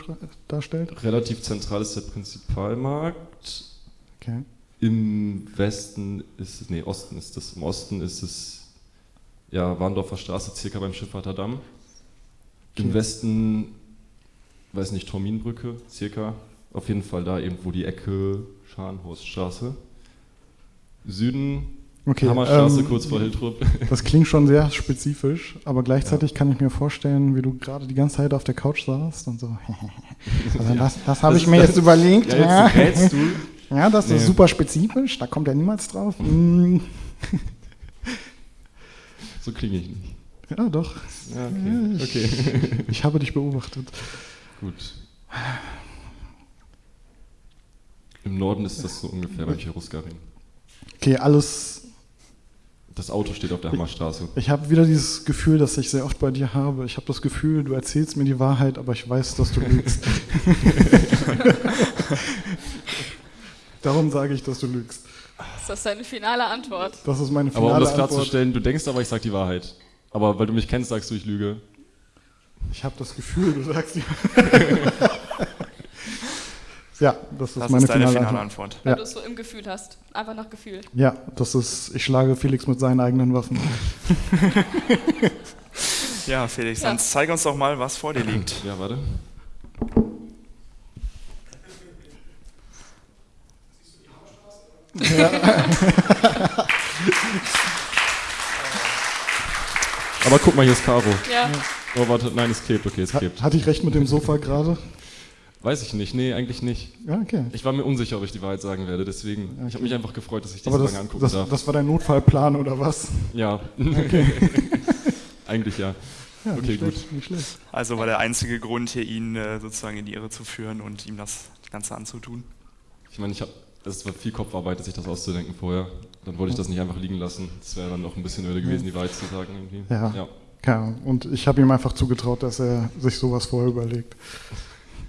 darstellt? Relativ zentral ist der Prinzipalmarkt. Okay. Im Westen ist es, nee, Osten ist es, im Osten ist es, ja, Warndorfer Straße, circa beim Schifffahrter Damm. Im Okay. Westen, weiß nicht, Torminbrücke, circa. Auf jeden Fall da irgendwo die Ecke Scharnhorststraße. Süden, Okay, Hammerstraße, ähm, kurz vor Hiltrup. [LAUGHS] Das klingt schon sehr spezifisch, aber gleichzeitig kann ich mir vorstellen, wie du gerade die ganze Zeit auf der Couch saßt und so. [LAUGHS] Also Ja. das das habe Das ich mir das- jetzt überlegt. Ja, jetzt rätst du. Ja, das ist Nee. super spezifisch, da kommt ja niemals drauf. Mm. So klinge ich nicht. Ja, doch. Ja, okay. Ich, okay. [LAUGHS] ich habe dich beobachtet. Gut. Im Norden ist das so ungefähr beim Cherusgaring. Okay, alles. Das Auto steht auf der Hammerstraße. Ich habe wieder dieses Gefühl, das ich sehr oft bei dir habe. Ich habe das Gefühl, du erzählst mir die Wahrheit, aber ich weiß, dass du lügst. [LAUGHS] [LAUGHS] Darum sage ich, dass du lügst. Ist das deine finale Antwort? Das ist meine Aber finale um das Antwort. klarzustellen, du denkst aber, ich sag die Wahrheit. Aber weil du mich kennst, sagst du, ich lüge. Ich habe das Gefühl, du sagst die [LAUGHS] Ja, das ist Das meine ist deine finale, finale Antwort. Antwort. Weil Ja. du es so im Gefühl hast. Einfach nach Gefühl. ja, das ist, ich schlage Felix mit seinen eigenen Waffen. [LAUGHS] Ja, Felix, Ja. dann zeig uns doch mal, was vor dir liegt. Ja, warte. Aber guck mal, hier ist Caro. Ja. Oh, warte, nein, es klebt, okay, es klebt. Hatte ich recht mit dem Sofa gerade? Weiß ich nicht, nee, eigentlich nicht. Ja, okay. Ich war mir unsicher, ob ich die Wahrheit sagen werde, deswegen, ich habe mich einfach gefreut, dass ich das, lange angucken das, darf. das war dein Notfallplan oder was? Ja. Okay. [LAUGHS] Eigentlich ja. Ja, okay, nicht gut. schlecht, nicht schlecht. Also war der einzige Grund hier, ihn äh, sozusagen in die Irre zu führen und ihm das Ganze anzutun. Ich meine, ich habe, es war viel Kopfarbeit, sich das auszudenken vorher. Dann wollte ich das nicht einfach liegen lassen. Das wäre dann noch ein bisschen öde gewesen, die Wahrheit zu sagen irgendwie. Ja. ja. ja. Und ich habe ihm einfach zugetraut, dass er sich sowas vorher überlegt.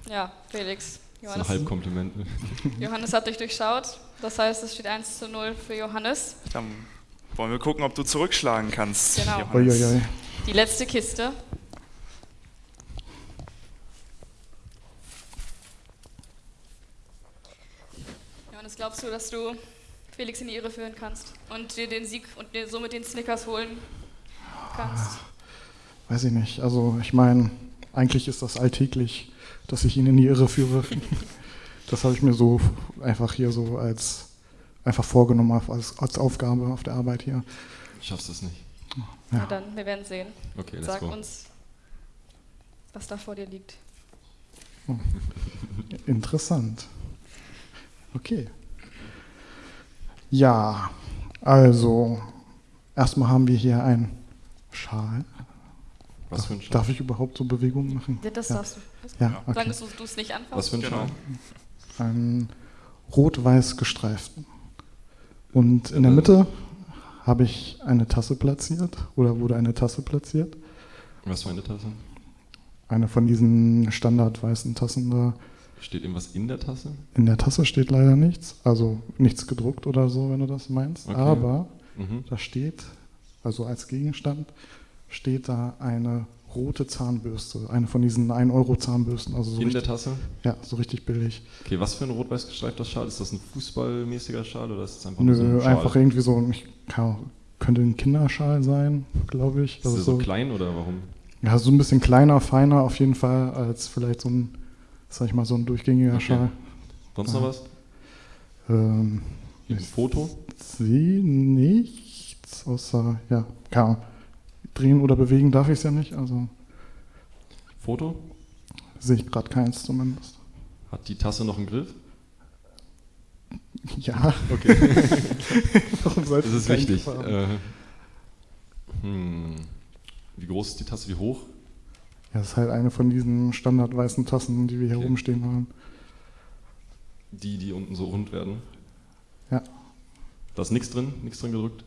Ja, Felix. Das ist ein Johannes, Halbkompliment. [LAUGHS] [LAUGHS] Johannes hat dich durchschaut. Das heißt, es steht 1 zu 0 für Johannes. Dann wollen wir gucken, ob du zurückschlagen kannst. Genau. Johannes. Uiuiui. Die letzte Kiste. Johannes, glaubst du, dass du Felix in die Irre führen kannst und dir den Sieg und dir somit den Snickers holen kannst? Weiß ich nicht. Also ich meine, eigentlich ist das alltäglich, dass ich ihn in die Irre führe. [LAUGHS] Das habe ich mir so einfach hier so als einfach vorgenommen als, als Aufgabe auf der Arbeit hier. Schaffst du es nicht? Na dann, wir werden sehen. Okay, let's Sag go. uns, was da vor dir liegt. Oh. Interessant. Okay. Ja, also erstmal haben wir hier einen Schal. Was Darf- für ein Schal? Darf ich überhaupt so Bewegungen machen? Ja, das ja. darfst du. Ja, okay. Solange du es nicht anfasst. Was für ein Genau. Schal? Einen rot-weiß gestreiften. Und in der. Mitte habe ich eine Tasse platziert oder wurde eine Tasse platziert. Was für eine Tasse? Eine von diesen standardweißen Tassen da. Steht irgendwas in der Tasse? In der Tasse steht leider nichts, also nichts gedruckt oder so, wenn du das meinst. Okay. Aber Mhm. da steht, also als Gegenstand, steht da eine rote Zahnbürste, eine von diesen 1-Euro-Zahnbürsten. Also so In richtig, der Tasse? Ja, so richtig billig. Okay, was für ein rot-weiß gestreifter Schal? Ist das ein fußballmäßiger Schal oder ist das einfach nur so Nö, ein Schal? einfach irgendwie so, ich, kann, könnte ein Kinderschal sein, glaube ich. Ist der so klein oder warum? Ja, so ein bisschen kleiner, feiner auf jeden Fall als vielleicht so ein, sag ich mal, so ein durchgängiger Okay. Schal. Sonst noch was? Ähm, Ein Foto? sehe nichts, außer, ja, Ahnung. Drehen oder bewegen darf ich es ja nicht, also Foto? sehe ich gerade keins zumindest. Hat die Tasse noch einen Griff? Ja. Okay. [LAUGHS] Warum sollte das ist wichtig. Äh, hm. Wie groß ist die Tasse? Wie hoch? Ja, das ist halt eine von diesen standardweißen Tassen, die wir hier Okay. rumstehen haben. Die, die unten so rund werden? Ja. Da ist nichts drin? Nichts drin gedrückt?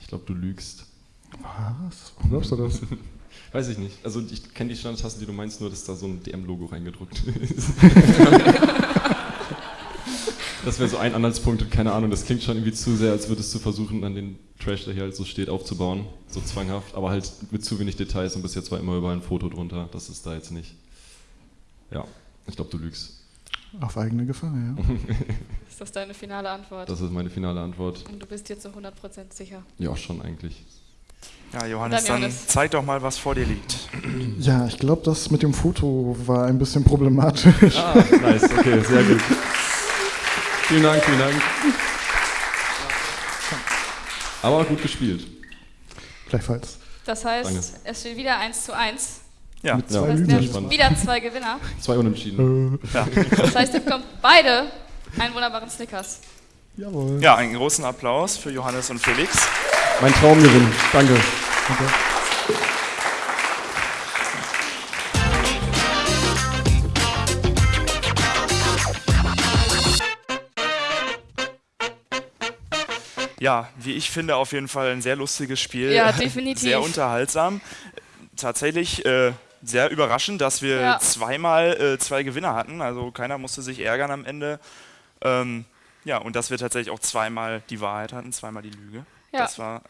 Ich glaube, du lügst. Was? Warum glaubst du das? [LAUGHS] Weiß ich nicht. Also ich kenne die Standardtassen, die du meinst, nur dass da so ein DM-Logo reingedrückt [LAUGHS] [LAUGHS] ist. Das wäre so ein Anhaltspunkt, keine Ahnung, das klingt schon irgendwie zu sehr, als würdest du versuchen, an den Trash, der hier halt so steht, aufzubauen. So zwanghaft, aber halt mit zu wenig Details und bis jetzt war immer überall ein Foto drunter. Das ist da jetzt nicht. Ja, ich glaube, du lügst. Auf eigene Gefahr, ja. [LAUGHS] Ist das deine finale Antwort? Das ist meine finale Antwort. Und du bist dir zu 100% sicher. Ja, schon eigentlich. Ja, Johannes, Dann dann, zeig doch mal, was vor dir liegt. Ja, ich glaube, das mit dem Foto war ein bisschen problematisch. Ah, nice, okay, sehr gut. [LAUGHS] Vielen Dank, vielen Dank. Aber gut gespielt. Gleichfalls. Das heißt, Danke. es steht wieder 1 zu 1. Ja, Mit zwei Das heißt, wieder zwei Gewinner. Zwei Unentschieden. Äh, Ja. Das heißt, ihr bekommt beide einen wunderbaren Snickers. jawohl. ja, einen großen Applaus für Johannes und Felix. Mein Traumgewinn. Danke. Ja, wie ich finde, auf jeden Fall ein sehr lustiges Spiel. Ja, [LAUGHS] definitiv. Sehr unterhaltsam. Tatsächlich äh, sehr überraschend, dass wir Ja. zweimal äh, zwei Gewinner hatten. Also keiner musste sich ärgern am Ende. Ähm, ja, und dass wir tatsächlich auch zweimal die Wahrheit hatten, zweimal die Lüge. Ja. Das war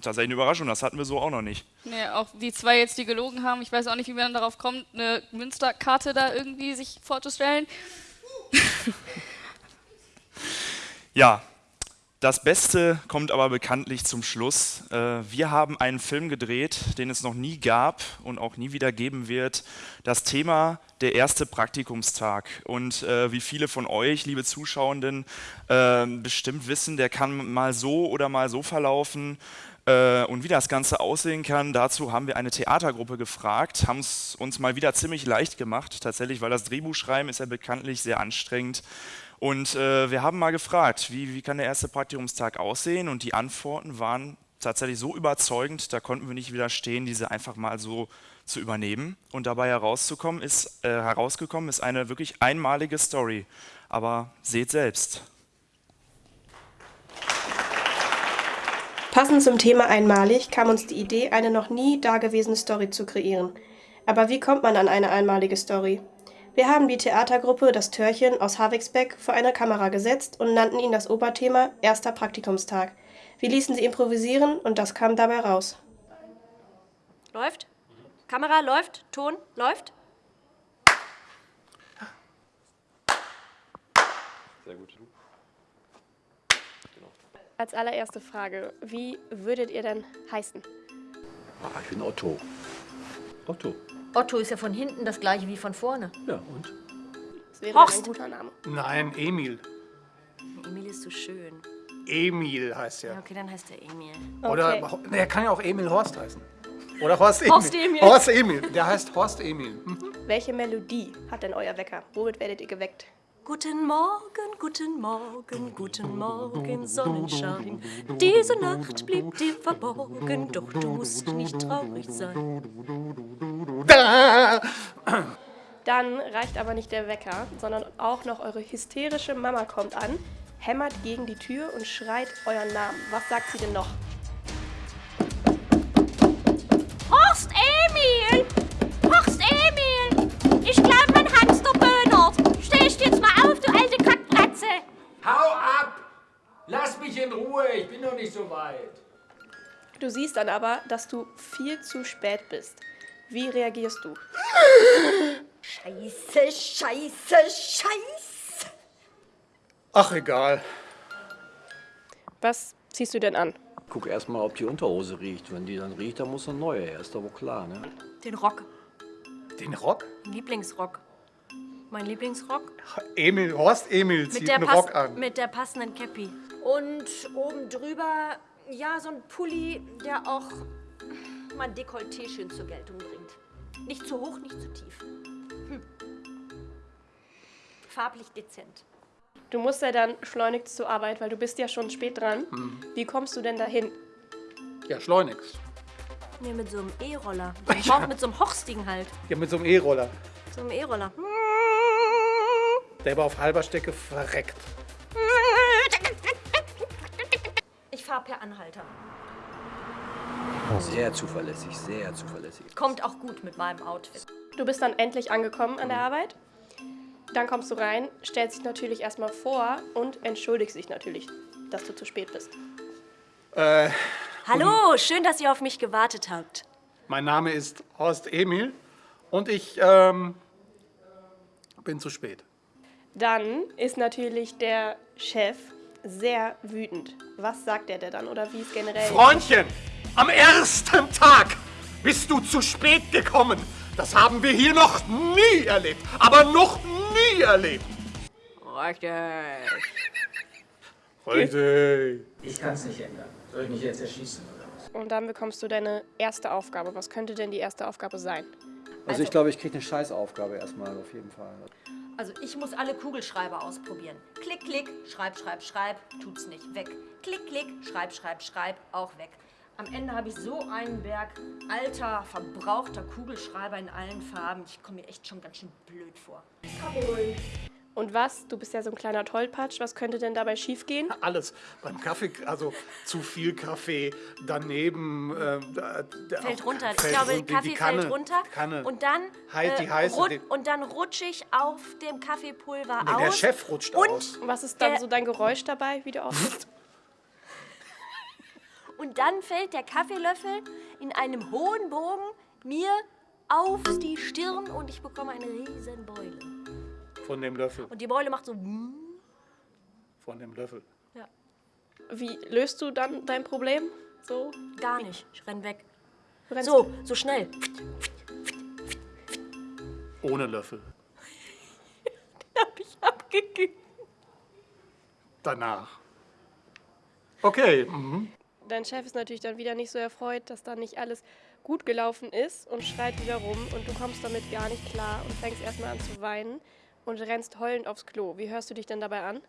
tatsächlich eine Überraschung. Das hatten wir so auch noch nicht. Nee, auch die zwei jetzt, die gelogen haben. Ich weiß auch nicht, wie man darauf kommt, eine Münsterkarte da irgendwie sich vorzustellen. Ja, das Beste kommt aber bekanntlich zum Schluss. Äh, wir haben einen Film gedreht, den es noch nie gab und auch nie wieder geben wird. Das Thema der erste Praktikumstag. Und äh, wie viele von euch, liebe Zuschauenden, äh, bestimmt wissen, der kann mal so oder mal so verlaufen. Und wie das Ganze aussehen kann, dazu haben wir eine Theatergruppe gefragt, haben es uns mal wieder ziemlich leicht gemacht, tatsächlich, weil das Drehbuchschreiben ist ja bekanntlich sehr anstrengend. Und äh, wir haben mal gefragt, wie, wie kann der erste Praktikumstag aussehen? Und die Antworten waren tatsächlich so überzeugend, da konnten wir nicht widerstehen, diese einfach mal so zu übernehmen. Und dabei herauszukommen ist, äh, herausgekommen ist eine wirklich einmalige Story. Aber seht selbst. Passend zum Thema einmalig kam uns die Idee, eine noch nie dagewesene Story zu kreieren. Aber wie kommt man an eine einmalige Story? Wir haben die Theatergruppe Das Törchen aus Havixbeck vor eine Kamera gesetzt und nannten ihn das Oberthema Erster Praktikumstag. Wir ließen sie improvisieren und das kam dabei raus. Läuft? Kamera läuft? Ton läuft? Sehr gut. Als allererste Frage, wie würdet ihr denn heißen? Ah, ich bin Otto. Otto. Otto ist ja von hinten das gleiche wie von vorne. Ja, und? Das wäre Horst. ein guter Name. Nein, Emil. Emil ist so schön. Emil heißt Ja, er. okay, dann heißt er Emil. Oder nee, er kann ja auch Emil Horst heißen. Oder Horst Emil. Horst Emil. Horst Emil. Der heißt Horst Emil. Welche Melodie hat denn euer Wecker? Womit werdet ihr geweckt? Guten Morgen, guten Morgen, guten Morgen, Sonnenschein. Diese Nacht blieb dir verborgen, doch du musst nicht traurig sein. Dann reicht aber nicht der Wecker, sondern auch noch eure hysterische Mama kommt an, hämmert gegen die Tür und schreit euren Namen. Was sagt sie denn noch? Horst Emil! Horst Emil! Ich glaube. Stehst jetzt mal auf, du alte Kackbratze! Hau ab! Lass mich in Ruhe, ich bin noch nicht so weit. Du siehst dann aber, dass du viel zu spät bist. Wie reagierst du? Scheiße, scheiße, scheiße! Ach, egal. Was ziehst du denn an? Guck erst mal, ob die Unterhose riecht. Wenn die dann riecht, dann muss eine neue her. Ist doch wohl klar, ne? Den Rock. Den Rock? Lieblingsrock. Mein Lieblingsrock? Emil, Horst Emil zieht Mit der, einen Rock an. mit der passenden Cappy. Und oben drüber, ja, so ein Pulli, der auch mein Dekolleté schön zur Geltung bringt. Nicht zu hoch, nicht zu tief. Hm. Farblich dezent. Du musst ja dann schleunigst zur Arbeit, weil du bist ja schon spät dran. Hm. Wie kommst du denn dahin? Ja, schleunigst. Nee, mit so einem E-Roller. [LAUGHS] Hor- mit so einem Horstigen halt. Ja, mit so einem E-Roller. So einem E-Roller. Der aber auf halber Strecke verreckt. Ich fahr per Anhalter. Sehr zuverlässig, sehr zuverlässig. Kommt auch gut mit meinem Outfit. Du bist dann endlich angekommen an der Arbeit. Dann kommst du rein, stellst dich natürlich erstmal vor und entschuldigst dich natürlich, dass du zu spät bist. Äh, Hallo, schön, dass ihr auf mich gewartet habt. mein Name ist Horst Emil und ich ähm, bin zu spät. Dann ist natürlich der Chef sehr wütend. Was sagt er dir dann oder wie ist generell? Freundchen, am ersten Tag bist du zu spät gekommen. Das haben wir hier noch nie erlebt. Aber noch nie erlebt. Richtig. Richtig. Ich kann es nicht ändern. Soll ich mich jetzt erschießen oder was? Und dann bekommst du deine erste Aufgabe. Was könnte denn die erste Aufgabe sein? Also ich glaube, ich kriege eine Scheißaufgabe erstmal auf jeden Fall. Also ich muss alle Kugelschreiber ausprobieren. Klick, klick, schreib, schreib, schreib, tut's nicht, weg. Klick, klick, schreib, schreib, schreib, auch weg. Am Ende habe ich so einen Berg alter, verbrauchter Kugelschreiber in allen Farben. Ich komme mir echt schon ganz schön blöd vor. Und was? Du bist ja so ein kleiner Tollpatsch. Was könnte denn dabei schiefgehen? Alles. Beim Kaffee, also zu viel Kaffee, daneben. Äh, Fällt runter. Ich fällt glaube, run- die Kaffee Kanne, fällt runter. Kanne. Und dann, Halt die heiße, rut- die- und dann rutsche ich auf dem Kaffeepulver Nee, aus. der Chef rutscht und aus. Was ist dann so dein Geräusch dabei, wie du aussiehst? [LAUGHS] Und dann fällt der Kaffeelöffel in einem hohen Bogen mir auf die Stirn und ich bekomme eine riesen Beule. Von dem Löffel. Und die Beule macht so... Von dem Löffel. Ja. Wie löst du dann dein Problem? So? Gar nicht. Ich renn weg. Rennst- So, so schnell. Ohne Löffel. [LAUGHS] Hab ich abgegeben. Danach. Okay. Mhm. Dein Chef ist natürlich dann wieder nicht so erfreut, dass da nicht alles gut gelaufen ist und schreit wieder rum und du kommst damit gar nicht klar und fängst erstmal an zu weinen und rennst heulend aufs Klo. Wie hörst du dich denn dabei an?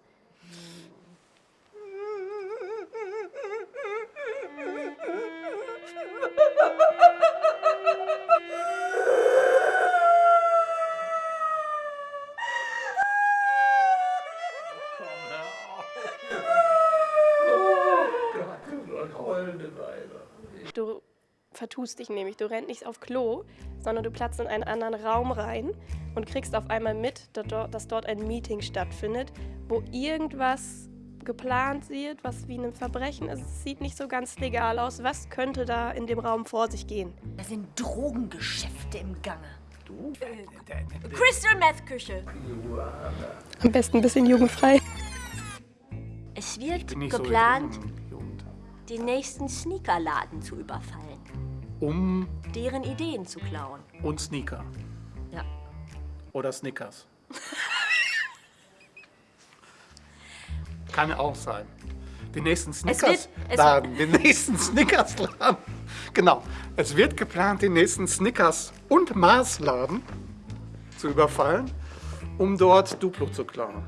Du vertust dich nämlich. Du rennst nicht auf Klo, sondern du platzt in einen anderen Raum rein und kriegst auf einmal mit, dass dort, ein Meeting stattfindet, wo irgendwas geplant wird, was wie ein Verbrechen ist. Es sieht nicht so ganz legal aus. Was könnte da in dem Raum vor sich gehen? Da sind Drogengeschäfte im Gange. Du? Äh, Crystal Meth Küche. Am besten ein bisschen jugendfrei. Es wird so geplant, im den nächsten Sneakerladen zu überfallen. Um Deren Ideen zu klauen. und Sneaker. Oder Snickers. [LAUGHS] Kann auch sein. Den nächsten Snickers-Laden. Den nächsten [LAUGHS] Snickers-Laden. Genau. Es wird geplant, den nächsten Snickers- und Mars-Laden zu überfallen, um dort Duplo zu klauen.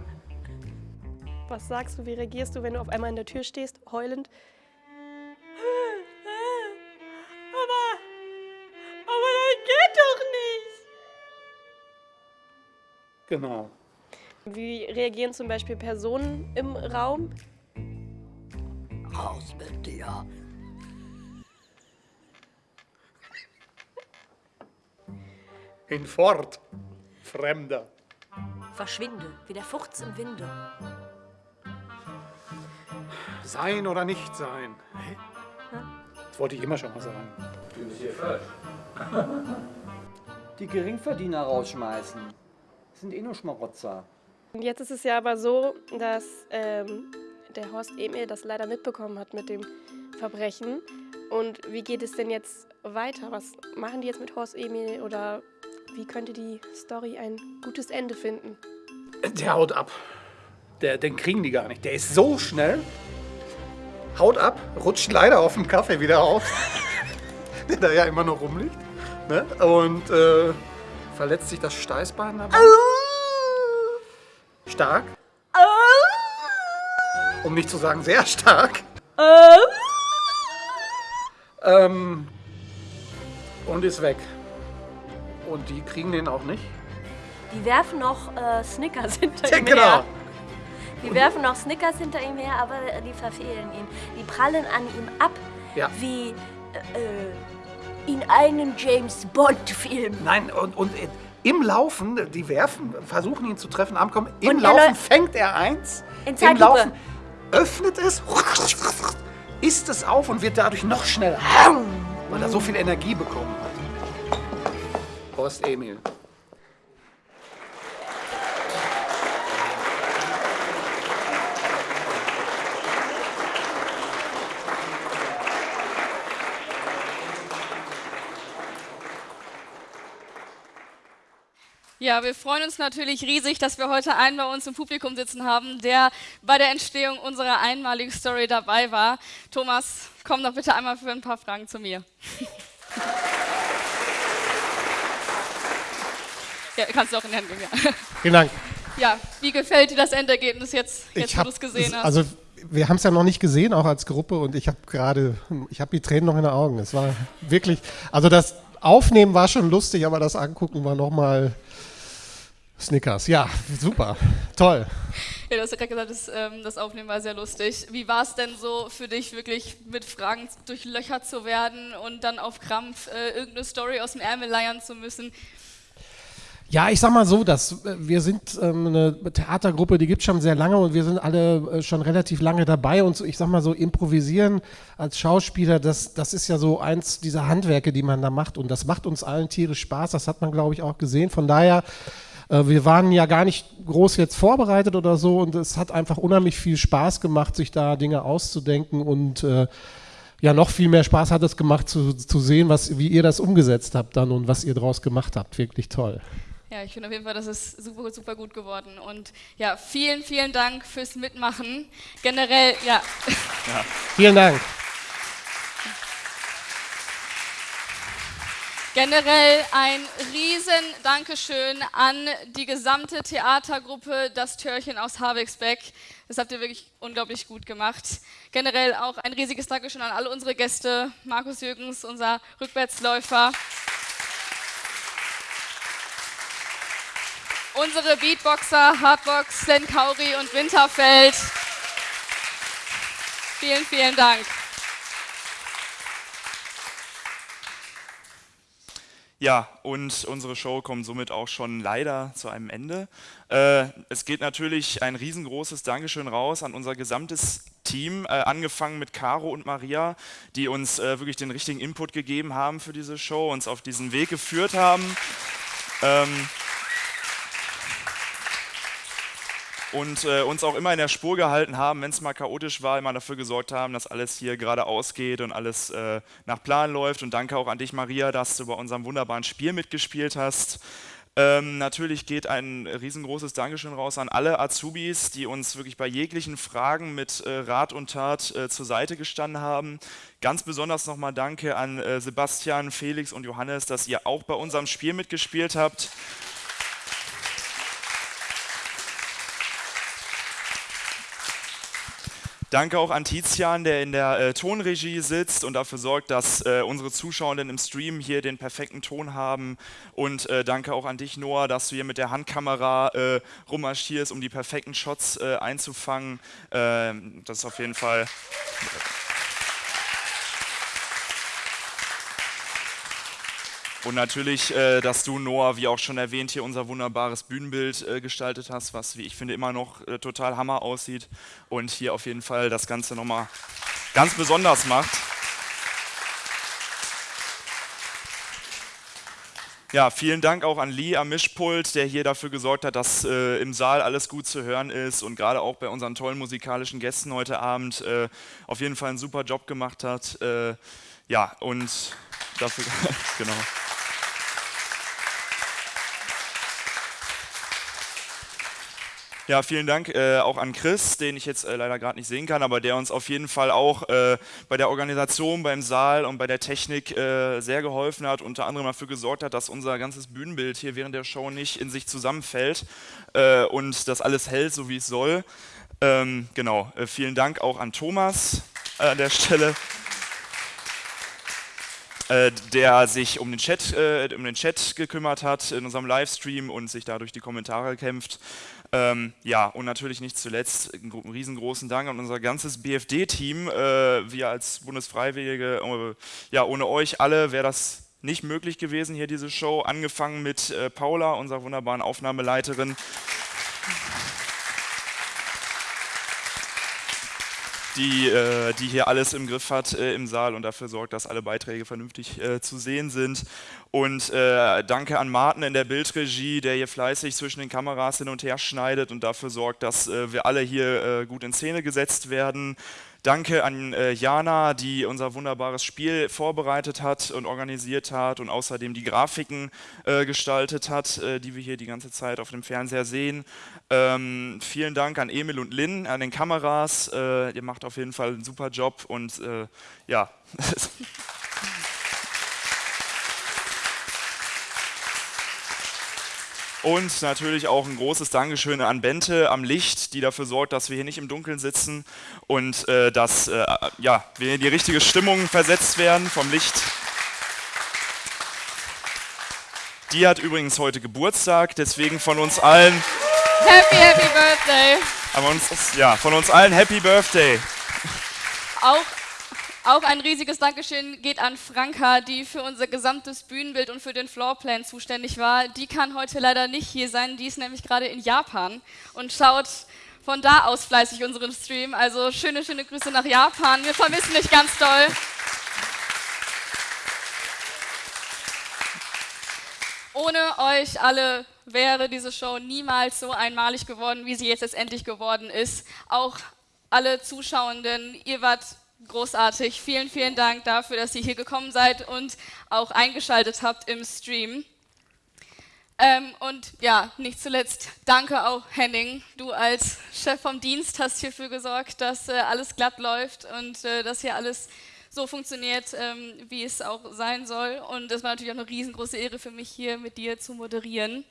Was sagst du, wie reagierst du, wenn du auf einmal in der Tür stehst, heulend? Genau. Wie reagieren zum Beispiel Personen im Raum? Raus mit dir. Hinfort, Fremder. Verschwinde, wie der Furz im Winde. Sein oder nicht sein? Hä? Das wollte ich immer schon mal sagen. Du bist hier falsch. Die Geringverdiener rausschmeißen. Sind eh nur Schmarotzer. Und jetzt ist es ja aber so, dass ähm, der Horst Emil das leider mitbekommen hat mit dem Verbrechen. Und wie geht es denn jetzt weiter? Was machen die jetzt mit Horst Emil oder wie könnte die Story ein gutes Ende finden? Der haut ab. Der, den kriegen die gar nicht. Der ist so schnell. Haut ab, rutscht leider auf dem Kaffee wieder auf. [LAUGHS] der da ja immer noch rumliegt. Ne? Und äh, verletzt sich das Steißbein dabei. Stark. Um nicht zu sagen sehr stark. Ähm, und ist weg. Und die kriegen den auch nicht. Die werfen noch äh, Snickers [LAUGHS] hinter Ja, ihm genau. her. Die werfen noch Snickers hinter ihm her, aber die verfehlen ihn. Die prallen an ihm ab Ja. wie Äh, in einen James Bond-Film. Nein, und, und äh, im Laufen, die werfen, versuchen ihn zu treffen, am Kommen, im Und Laufen fängt er eins, In im. Laufen öffnet es, isst es auf und wird dadurch noch schneller, weil er so viel Energie bekommen hat. Prost, Emil. Ja, wir freuen uns natürlich riesig, dass wir heute einen bei uns im Publikum sitzen haben, der bei der Entstehung unserer einmaligen Story dabei war. Thomas, komm doch bitte einmal für ein paar Fragen zu mir. ja, kannst du auch in die Hand geben, ja. Vielen Dank. Ja, wie gefällt dir das Endergebnis jetzt, jetzt wo du es gesehen hast? Also wir haben es ja noch nicht gesehen, auch als Gruppe, und ich habe gerade, ich habe die Tränen noch in den Augen. Es war wirklich, also das Aufnehmen war schon lustig, aber das Angucken war nochmal Snickers. Ja, super, toll. Ja, du hast ja gerade gesagt, das, ähm, das Aufnehmen war sehr lustig. Wie war es denn so für dich, wirklich mit Fragen durchlöchert zu werden und dann auf Krampf äh, irgendeine Story aus dem Ärmel leiern zu müssen? Ja, ich sag mal so, dass äh, wir sind ähm, eine Theatergruppe, die gibt schon sehr lange und wir sind alle äh, schon relativ lange dabei und so, ich sag mal so, improvisieren als Schauspieler, das, das ist ja so eins dieser Handwerke, die man da macht und das macht uns allen tierisch Spaß, das hat man glaube ich auch gesehen, von daher wir waren ja gar nicht groß jetzt vorbereitet oder so und es hat einfach unheimlich viel Spaß gemacht, sich da Dinge auszudenken und äh, ja, noch viel mehr Spaß hat es gemacht zu, zu sehen, was, wie ihr das umgesetzt habt dann und was ihr draus gemacht habt. Wirklich toll. Ja, ich finde auf jeden Fall, das ist super, super gut geworden. Und ja, vielen, vielen Dank fürs Mitmachen. Generell, ja. Vielen Dank. Generell ein riesen Dankeschön an die gesamte Theatergruppe Das Törchen aus Havixbeck. Das habt ihr wirklich unglaublich gut gemacht. Generell auch ein riesiges Dankeschön an alle unsere Gäste. Markus Jürgens, unser Rückwärtsläufer. Unsere Beatboxer Hardbox, Sven Kauri und Winterfeld. Vielen, vielen Dank. Ja, und unsere Show kommt somit auch schon leider zu einem Ende. Äh, es geht natürlich ein riesengroßes Dankeschön raus an unser gesamtes Team, äh, angefangen mit Caro und Maria, die uns äh, wirklich den richtigen Input gegeben haben für diese Show, uns auf diesen Weg geführt haben. Ähm, und äh, uns auch immer in der Spur gehalten haben, wenn es mal chaotisch war, immer dafür gesorgt haben, dass alles hier gerade ausgeht und alles äh, nach Plan läuft. Und danke auch an dich, Maria, dass du bei unserem wunderbaren Spiel mitgespielt hast. Ähm, natürlich geht ein riesengroßes Dankeschön raus an alle Azubis, die uns wirklich bei jeglichen Fragen mit äh, Rat und Tat äh, zur Seite gestanden haben. Ganz besonders nochmal Danke an äh, Sebastian, Felix und Johannes, dass ihr auch bei unserem Spiel mitgespielt habt. Danke auch an Tizian, der in der äh, Tonregie sitzt und dafür sorgt, dass äh, unsere Zuschauenden im Stream hier den perfekten Ton haben. Und äh, danke auch an dich, Noah, dass du hier mit der Handkamera äh, rummarschierst, um die perfekten Shots äh, einzufangen. Ähm, das ist auf jeden Fall. Und natürlich, äh, dass du, Noah, wie auch schon erwähnt, hier unser wunderbares Bühnenbild äh, gestaltet hast, was, wie ich finde, immer noch äh, total Hammer aussieht und hier auf jeden Fall das Ganze nochmal ganz besonders macht. Ja, vielen Dank auch an Lee am Mischpult, der hier dafür gesorgt hat, dass äh, im Saal alles gut zu hören ist und gerade auch bei unseren tollen musikalischen Gästen heute Abend äh, auf jeden Fall einen super Job gemacht hat. Äh, ja, und dafür, [LAUGHS] genau. Ja, vielen Dank äh, auch an Chris, den ich jetzt äh, leider gerade nicht sehen kann, aber der uns auf jeden Fall auch äh, bei der Organisation, beim Saal und bei der Technik äh, sehr geholfen hat, unter anderem dafür gesorgt hat, dass unser ganzes Bühnenbild hier während der Show nicht in sich zusammenfällt äh, und das alles hält, so wie es soll. Ähm, genau, äh, vielen Dank auch an Thomas an der Stelle der sich um den, Chat, äh, um den Chat gekümmert hat in unserem Livestream und sich dadurch die Kommentare kämpft. Ähm, ja, und natürlich nicht zuletzt einen gro- riesengroßen Dank an unser ganzes BFD-Team. Äh, wir als Bundesfreiwillige, äh, ja, ohne euch alle wäre das nicht möglich gewesen, hier diese Show. Angefangen mit äh, Paula, unserer wunderbaren Aufnahmeleiterin. Die, äh, die hier alles im Griff hat äh, im Saal und dafür sorgt, dass alle Beiträge vernünftig äh, zu sehen sind. Und äh, danke an Martin in der Bildregie, der hier fleißig zwischen den Kameras hin und her schneidet und dafür sorgt, dass äh, wir alle hier äh, gut in Szene gesetzt werden. Danke an äh, Jana, die unser wunderbares Spiel vorbereitet hat und organisiert hat und außerdem die Grafiken äh, gestaltet hat, äh, die wir hier die ganze Zeit auf dem Fernseher sehen. Ähm, vielen Dank an Emil und Lynn an den Kameras. Äh, ihr macht auf jeden Fall einen super Job und äh, ja. [LAUGHS] Und natürlich auch ein großes Dankeschön an Bente am Licht, die dafür sorgt, dass wir hier nicht im Dunkeln sitzen und äh, dass äh, ja, wir in die richtige Stimmung versetzt werden vom Licht. Die hat übrigens heute Geburtstag, deswegen von uns allen, Happy, happy Birthday. uns, ja, von uns allen Happy Birthday. Auch, auch ein riesiges Dankeschön geht an Franka, die für unser gesamtes Bühnenbild und für den Floorplan zuständig war. Die kann heute leider nicht hier sein, die ist nämlich gerade in Japan und schaut von da aus fleißig unseren Stream. Also schöne, schöne Grüße nach Japan. Wir vermissen dich ganz doll. Ohne euch alle wäre diese Show niemals so einmalig geworden, wie sie jetzt letztendlich geworden ist. Auch alle Zuschauenden, ihr wart großartig. Vielen, vielen Dank dafür, dass ihr hier gekommen seid und auch eingeschaltet habt im Stream. Ähm, und ja, nicht zuletzt danke auch Henning. Du als Chef vom Dienst hast hierfür gesorgt, dass äh, alles glatt läuft und äh, dass hier alles so funktioniert, ähm, wie es auch sein soll. Und es war natürlich auch eine riesengroße Ehre für mich, hier mit dir zu moderieren.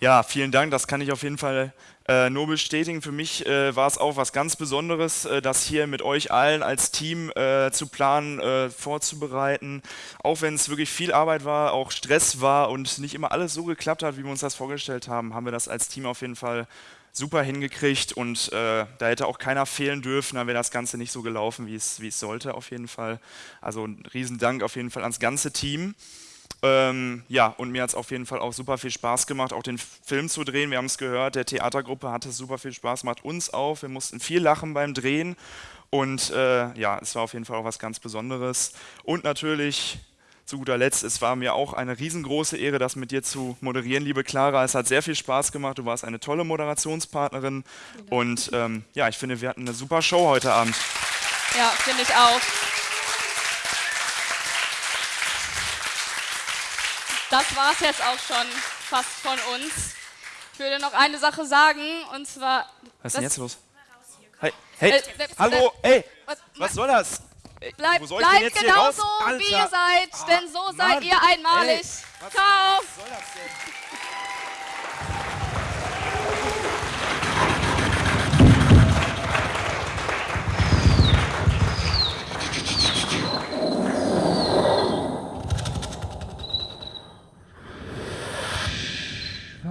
Ja, vielen Dank, das kann ich auf jeden Fall äh, nur bestätigen. Für mich äh, war es auch was ganz Besonderes, äh, das hier mit euch allen als Team äh, zu planen, äh, vorzubereiten. Auch wenn es wirklich viel Arbeit war, auch Stress war und nicht immer alles so geklappt hat, wie wir uns das vorgestellt haben, haben wir das als Team auf jeden Fall super hingekriegt und äh, da hätte auch keiner fehlen dürfen, dann wäre das Ganze nicht so gelaufen, wie es, wie es sollte auf jeden Fall. Also ein Riesendank auf jeden Fall ans ganze Team. Ähm, ja, und mir hat es auf jeden Fall auch super viel Spaß gemacht, auch den Film zu drehen. Wir haben es gehört, der Theatergruppe hat es super viel Spaß gemacht, uns auch. Wir mussten viel lachen beim Drehen. Und äh, ja, es war auf jeden Fall auch was ganz Besonderes. Und natürlich, zu guter Letzt, es war mir auch eine riesengroße Ehre, das mit dir zu moderieren, liebe Clara. Es hat sehr viel Spaß gemacht. Du warst eine tolle Moderationspartnerin. Und ähm, ja, ich finde, wir hatten eine super Show heute Abend. Ja, finde ich auch. Das war es jetzt auch schon fast von uns. Ich würde noch eine Sache sagen, und zwar. Was ist denn jetzt los? Hey, hey, Äh, äh, hallo, äh, ey, was soll das? Ey, Bleibt, soll bleibt genauso, wie ihr seid, denn so seid Mann, ihr einmalig. ey, was- Ciao. was soll das denn?